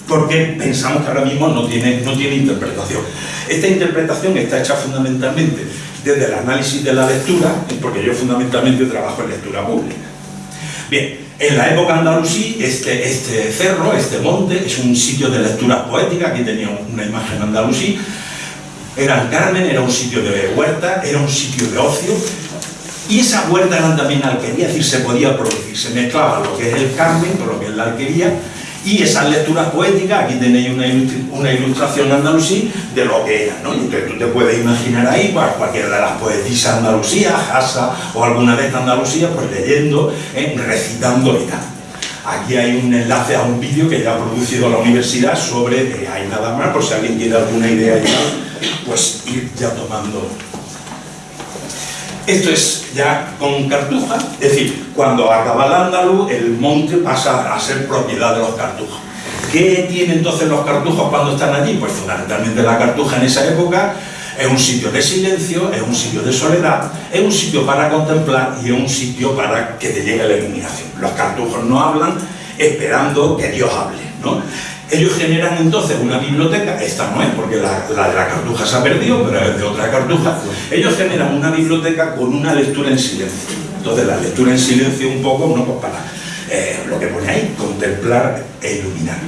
porque pensamos que ahora mismo no tiene, no tiene interpretación. Esta interpretación está hecha fundamentalmente desde el análisis de la lectura, ¿eh? porque yo fundamentalmente trabajo en lectura pública. Bien, en la época andalusí, este, este cerro, este monte, es un sitio de lectura poética, aquí tenía una imagen andalusí, era el Carmen, era un sitio de huerta, era un sitio de ocio, y esa huerta era también alquería, es decir, se podía producir, se mezclaba lo que es el Carmen con lo que es la alquería, y esas lecturas poéticas, aquí tenéis una, ilustración andalusí de lo que era, ¿no? Entonces tú te puedes imaginar ahí pues, cualquiera de las poetisas andalusías, Hasa o alguna de estas Andalucía, pues leyendo, ¿eh? recitando y tal. Aquí hay un enlace a un vídeo que ya ha producido la universidad sobre eh, Hay nada más, por si alguien tiene alguna idea ya, pues ir ya tomando esto es ya con Cartuja, es decir, cuando acaba el andaluz, el monte pasa a ser propiedad de los cartujos. ¿Qué tienen entonces los cartujos cuando están allí? Pues fundamentalmente la cartuja en esa época es un sitio de silencio, es un sitio de soledad, es un sitio para contemplar y es un sitio para que te llegue la iluminación. Los cartujos no hablan esperando que Dios hable, ¿no? Ellos generan entonces una biblioteca, esta no es porque la, de la cartuja se ha perdido, pero es de otra cartuja. Ellos generan una biblioteca con una lectura en silencio. Entonces la lectura en silencio un poco, no pues para eh, lo que pone ahí, contemplar e iluminar.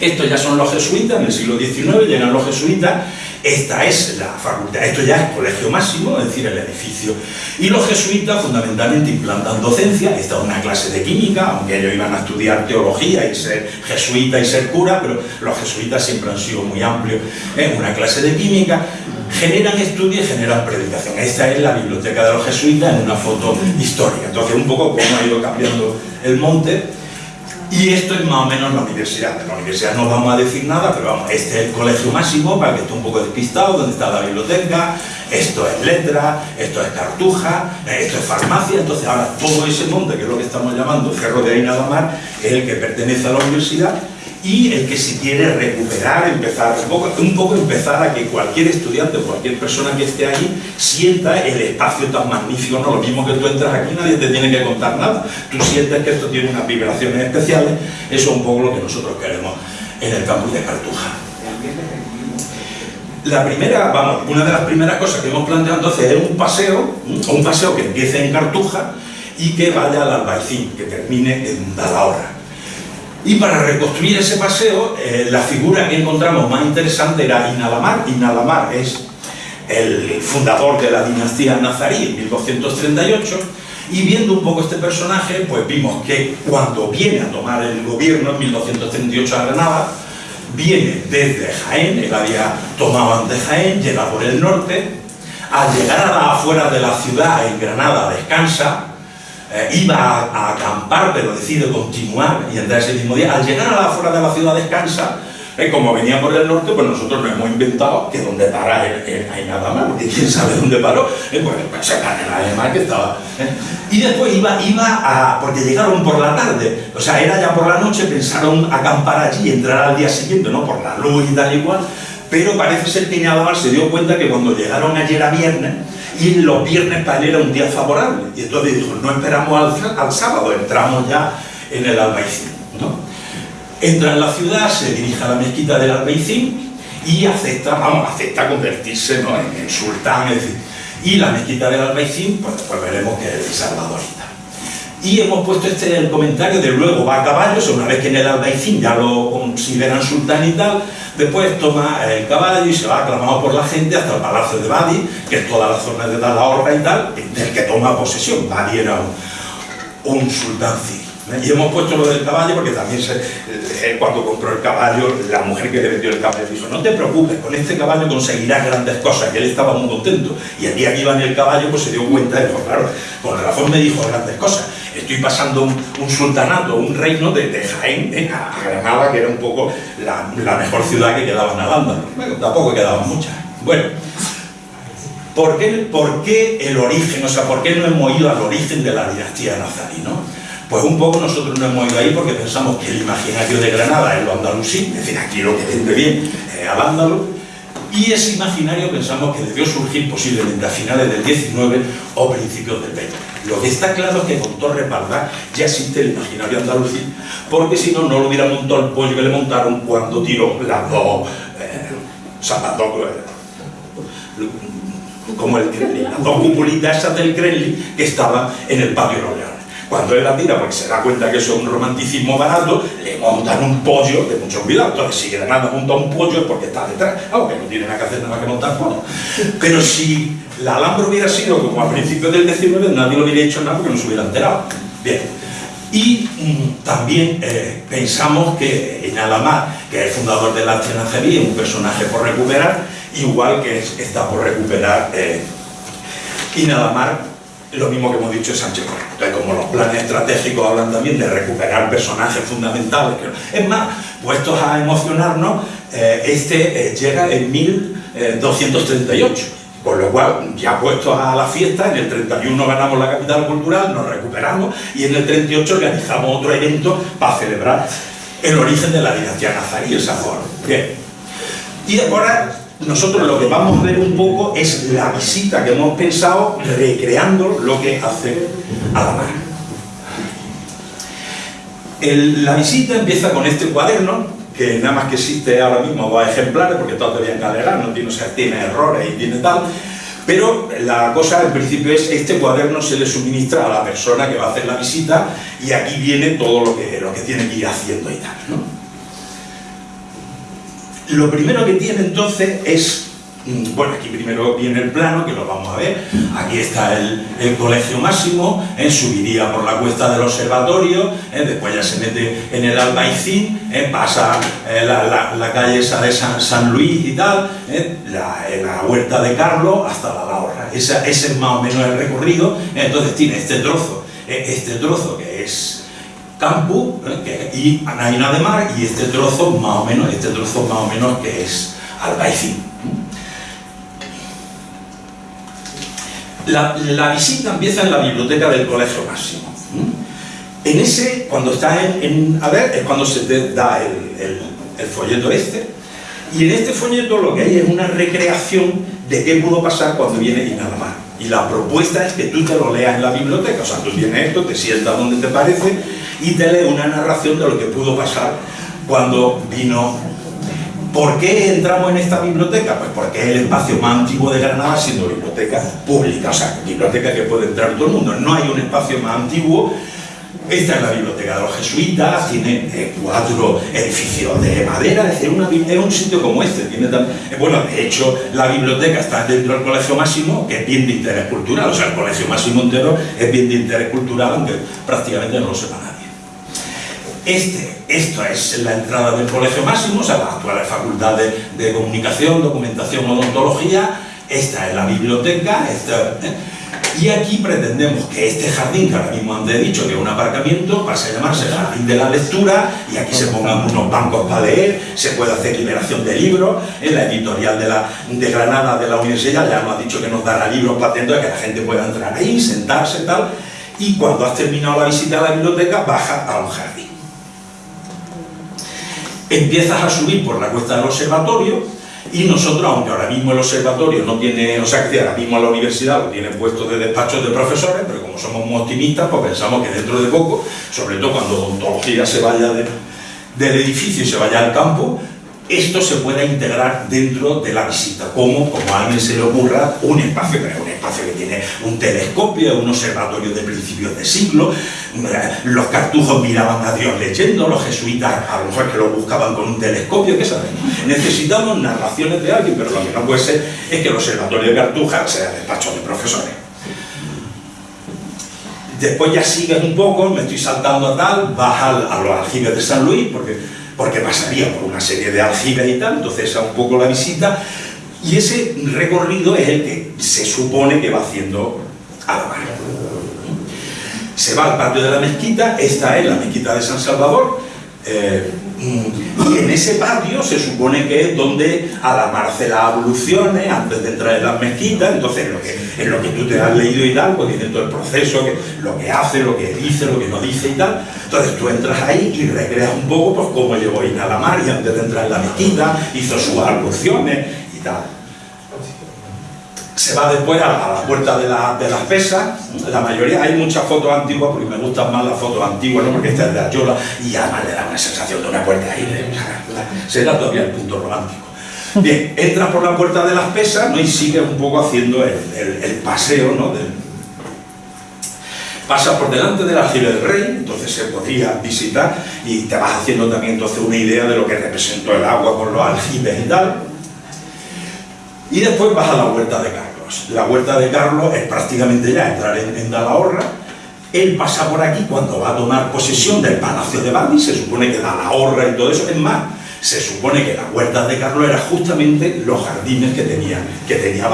Estos ya son los jesuitas, en el siglo XIX llegan los jesuitas esta es la facultad, esto ya es colegio máximo, es decir, el edificio. Y los jesuitas fundamentalmente implantan docencia, esta es una clase de química, aunque ellos iban a estudiar teología y ser jesuita y ser cura, pero los jesuitas siempre han sido muy amplios en una clase de química, generan estudio y generan predicación. Esta es la biblioteca de los jesuitas en una foto histórica. Entonces, un poco cómo ha ido cambiando el monte y esto es más o menos la universidad. De la universidad no vamos a decir nada, pero vamos, este es el colegio máximo, para que esté un poco despistado, donde está la biblioteca, esto es letra, esto es cartuja, esto es farmacia, entonces ahora todo ese monte, que es lo que estamos llamando Cerro de Ainadamar, es el que pertenece a la universidad, y el que se quiere recuperar, empezar un poco, un poco empezar a que cualquier estudiante o cualquier persona que esté ahí sienta el espacio tan magnífico, no lo mismo que tú entras aquí, nadie te tiene que contar nada, tú sientes que esto tiene unas vibraciones especiales, eso es un poco lo que nosotros queremos en el campus de Cartuja. La primera, vamos, una de las primeras cosas que hemos planteado entonces es un paseo, un paseo que empiece en Cartuja y que vaya al Albaicín, que termine en Dalahorra. Y para reconstruir ese paseo, eh, la figura que encontramos más interesante era Inalamar. Inalamar es el fundador de la dinastía nazarí en 1238 y viendo un poco este personaje, pues vimos que cuando viene a tomar el gobierno en 1238 a Granada, viene desde Jaén, él había tomado antes Jaén, llega por el norte, al llegar a la afuera de la ciudad, en Granada, descansa, eh, iba a, acampar, pero decide continuar y entrar ese mismo día. Al llegar a la fuera de la ciudad descansa, eh, como venía por el norte, pues nosotros nos hemos inventado que donde para hay nada más, porque quién sabe dónde paró, eh, pues, pues se en alemán que estaba. Y después iba, iba a, porque llegaron por la tarde, o sea, era ya por la noche, pensaron acampar allí y entrar al día siguiente, ¿no? Por la luz y tal igual, pero parece ser que Inadamar se dio cuenta que cuando llegaron ayer a viernes, y los viernes para él era un día favorable. Y entonces dijo, no esperamos al, sábado, entramos ya en el Albaicín. Entra en la ciudad, se dirige a la mezquita del Albaicín y acepta, vamos, acepta convertirse en, sultán, y la mezquita del Albaicín, pues después veremos que es salvadorita. Y hemos puesto este el comentario de luego va a caballo, una vez que en el Albaicín ya lo consideran sultán y tal, después toma el caballo y se va aclamado por la gente hasta el Palacio de Badi, que es toda la zona de Dalahorra y tal, del que toma posesión. Badi era un, un sultán ¿eh? Y hemos puesto lo del caballo porque también eh, cuando compró el caballo, la mujer que le vendió el caballo dijo, no te preocupes, con este caballo conseguirás grandes cosas, y él estaba muy contento. Y el día que iba en el caballo, pues se dio cuenta, y dijo, claro, con razón me dijo grandes cosas estoy pasando un, un sultanato, un reino de, de Jaén eh, a Granada, que era un poco la, mejor ciudad que quedaba en Al-Ándalus. Bueno, tampoco quedaban muchas. Bueno, ¿por qué, ¿por qué el origen? O sea, ¿por qué no hemos ido al origen de la dinastía nazarí, no? Pues un poco nosotros no hemos ido ahí porque pensamos que el imaginario de Granada es lo andalusí, es decir, aquí lo que vende bien es al ándalus, y ese imaginario pensamos que debió surgir posiblemente a finales del 19 o principios del 20. Lo que está claro es que con Torres Valdás ya existe el imaginario andalusí, porque si no, no lo hubiera montado el pollo que le montaron cuando tiró las dos, eh, o sea, las eh, como el Kremlin, las dos cupulitas esas del Kremlin que estaban en el patio de Leones. Cuando él la tira, porque se da cuenta que eso es un romanticismo barato, le montan un pollo de mucho cuidado. Entonces, si Granada monta un pollo es porque está detrás, aunque no tiene nada que hacer nada que montar pollo. Pero si la Alhambra hubiera sido como al principio del 19, nadie lo hubiera hecho nada porque no se hubiera enterado. Bien. Y mm, también eh, pensamos que en Alamar, que es el fundador de la es un personaje por recuperar, igual que es- está por recuperar eh, Inalamar, lo mismo que hemos dicho de Sánchez. Entonces, como los planes estratégicos hablan también de recuperar personajes fundamentales, es más, puestos a emocionarnos, eh, este eh, llega en 1238. Con lo cual, ya puestos a la fiesta, en el 31 ganamos la capital cultural, nos recuperamos y en el 38 organizamos otro evento para celebrar el origen de la dinastía nazarí, el San Juan. Bien. Y ahora nosotros lo que vamos a ver un poco es la visita que hemos pensado recreando lo que hace Alamar. El- la visita empieza con este cuaderno, que nada más que existe ahora mismo dos ejemplares, porque todo todavía en no tiene, o sea, tiene errores y tiene tal, pero la cosa en principio es este cuaderno se le suministra a la persona que va a hacer la visita y aquí viene todo lo que, lo que tiene que ir haciendo y tal. ¿no? Lo primero que tiene entonces es, bueno, aquí primero viene el plano, que lo vamos a ver, aquí está el, colegio máximo, eh, subiría por la cuesta del observatorio, eh, después ya se mete en el Albaicín, eh, pasa la, calle esa de San, Luis y tal, la, huerta de Carlos hasta la Lahorra. Ese es más o menos el recorrido, entonces tiene este trozo, este trozo que es campo ¿eh? que- y Anaina de Mar y este trozo más o menos, este trozo más o menos que es Albaicín. La, la visita empieza en la biblioteca del Colegio Máximo. En ese, cuando está en, en- a ver, es cuando se te da el, el- el folleto este, y en este folleto lo que hay es una recreación de qué pudo pasar cuando viene Inalamar. Y la propuesta es que tú te lo leas en la biblioteca, o sea, tú tienes esto, te sientas donde te parece y te lees una narración de lo que pudo pasar cuando vino ¿Por qué entramos en esta biblioteca? Pues porque es el espacio más antiguo de Granada siendo biblioteca pública, o sea, biblioteca que puede entrar todo el mundo. No hay un espacio más antiguo. Esta es la biblioteca de los jesuitas, tiene eh, cuatro edificios de madera, es decir, una un sitio como este. Tiene tam- eh, bueno, de hecho, la biblioteca está dentro del Colegio Máximo, que es bien de interés cultural, o sea, el Colegio Máximo entero es bien de interés cultural, aunque prácticamente no lo sepa nadie. Este, esto es la entrada del Colegio Máximo, o sea, las actuales facultades de comunicación, documentación, odontología. Esta es la biblioteca. esta- ¿eh? Y aquí pretendemos que este jardín, que ahora mismo antes he dicho que es un aparcamiento, pase a llamarse Jardín de la Lectura y aquí se pongan unos bancos para leer, se puede hacer liberación de libros. En la editorial de, Granada de la universidad ya nos ha dicho que nos dará libros patentes que la gente pueda entrar ahí, sentarse y tal. Y cuando has terminado la visita a la biblioteca, baja a un jardín empiezas a subir por la cuesta del observatorio y nosotros, aunque ahora mismo el observatorio no tiene, o sea, que ahora mismo la universidad lo tiene puesto de despachos de profesores, pero como somos muy optimistas, pues pensamos que dentro de poco, sobre todo cuando odontología se vaya de- del edificio y se vaya al campo, esto se pueda integrar dentro de la visita, como, como a alguien se le ocurra, un espacio, pero un espacio que tiene un telescopio, un observatorio de principios de siglo, los cartujos miraban a Dios leyendo, los jesuitas a lo mejor que lo buscaban con un telescopio, ¿qué sabemos? Necesitamos narraciones de alguien, pero lo que no puede ser es que el observatorio de Cartuja sea despacho de profesores. Después ya sigues un poco, me estoy saltando a tal, vas a, los aljibes de San Luis, porque, porque pasaría por una serie de aljibes y tal, entonces esa es un poco la visita, y ese recorrido es el que se supone que va haciendo Alamar. Se va al patio de la mezquita, esta es la mezquita de San Salvador, eh, y en ese patio se supone que es donde alamarse las abluciones antes de entrar en las mezquitas, entonces lo que, en lo que tú te has leído y tal, pues tiene todo el proceso, lo que hace, lo que dice, lo que no dice y tal. Entonces tú entras ahí y recreas un poco pues cómo llegó Ina la y antes de entrar en la mezquita, hizo sus abluciones y tal se va después a la, puerta de, las pesas, la mayoría, hay muchas fotos antiguas, porque me gustan más las fotos antiguas, ¿no? porque esta es de Ayola, y además le da una sensación de una puerta ahí, será todavía el punto romántico. Bien, entras por la puerta de las pesas ¿no? y sigues un poco haciendo el, paseo, ¿no? pasas por delante del aljibe del rey, entonces se podría visitar y te vas haciendo también entonces una idea de lo que representó el agua con los aljibes y tal. Y después vas a la huerta de Carlos. La huerta de Carlos es prácticamente ya entrar en, Dalahorra. Él pasa por aquí cuando va a tomar posesión del Palacio de Badi, se supone que Dalahorra y todo eso. Es más, se supone que la huerta de Carlos era justamente los jardines que tenía, que tenía.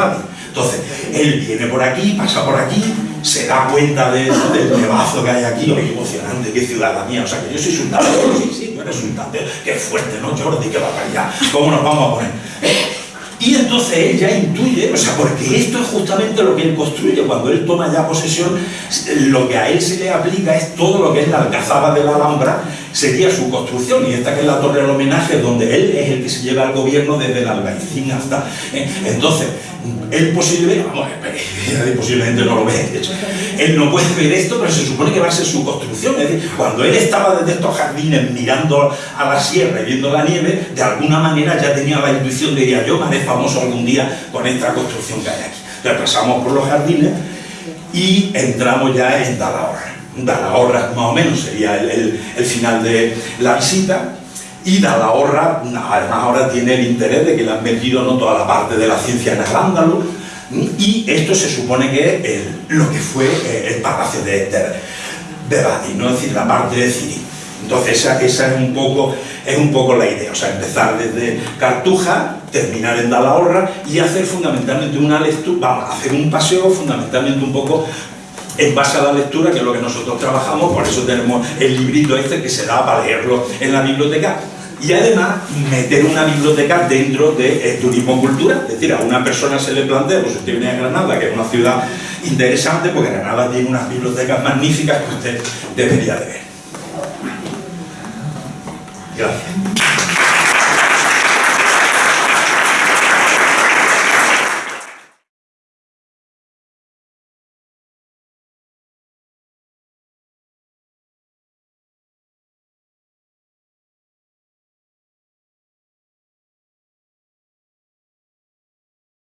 Entonces, él viene por aquí, pasa por aquí, se da cuenta de, del nevazo que hay aquí, oye, emocionante, qué ciudadanía, o sea, que yo soy sultán, sí, sí, tú eres sultán, qué fuerte, ¿no, Jordi, qué allá, cómo nos vamos a poner. Y entonces él ya intuye, o sea, porque esto es justamente lo que él construye, cuando él toma ya posesión, lo que a él se le aplica es todo lo que es la alcazaba de la Alhambra, sería su construcción, y esta que es la torre del homenaje, donde él es el que se lleva al gobierno desde el albaicín hasta... ¿eh? Entonces, él posiblemente, vamos, posiblemente no lo ve, él no puede ver esto, pero se supone que va a ser su construcción, es decir, cuando él estaba desde estos jardines mirando a la sierra y viendo la nieve, de alguna manera ya tenía la intuición de ir yo me haré famoso algún día con esta construcción que hay aquí. Entonces pasamos por los jardines y entramos ya en Dalahorra. Dalahorra más o menos sería el, final de la visita y Dalahorra, además ahora tiene el interés de que le han metido toda la parte de la ciencia en el ándalo, y esto se supone que es lo que fue eh, el palacio de, de, Badi, ¿no? es decir, la parte de Ciri. Entonces esa, esa, es, un poco, es un poco la idea, o sea, empezar desde Cartuja, terminar en Dalahorra y hacer fundamentalmente una lectura, hacer un paseo fundamentalmente un poco en base a la lectura, que es lo que nosotros trabajamos, por eso tenemos el librito este que se da para leerlo en la biblioteca, y además meter una biblioteca dentro de turismo cultura, es decir, a una persona se le plantea, pues usted viene a Granada, que es una ciudad interesante, porque Granada tiene unas bibliotecas magníficas que usted debería de ver. Gracias.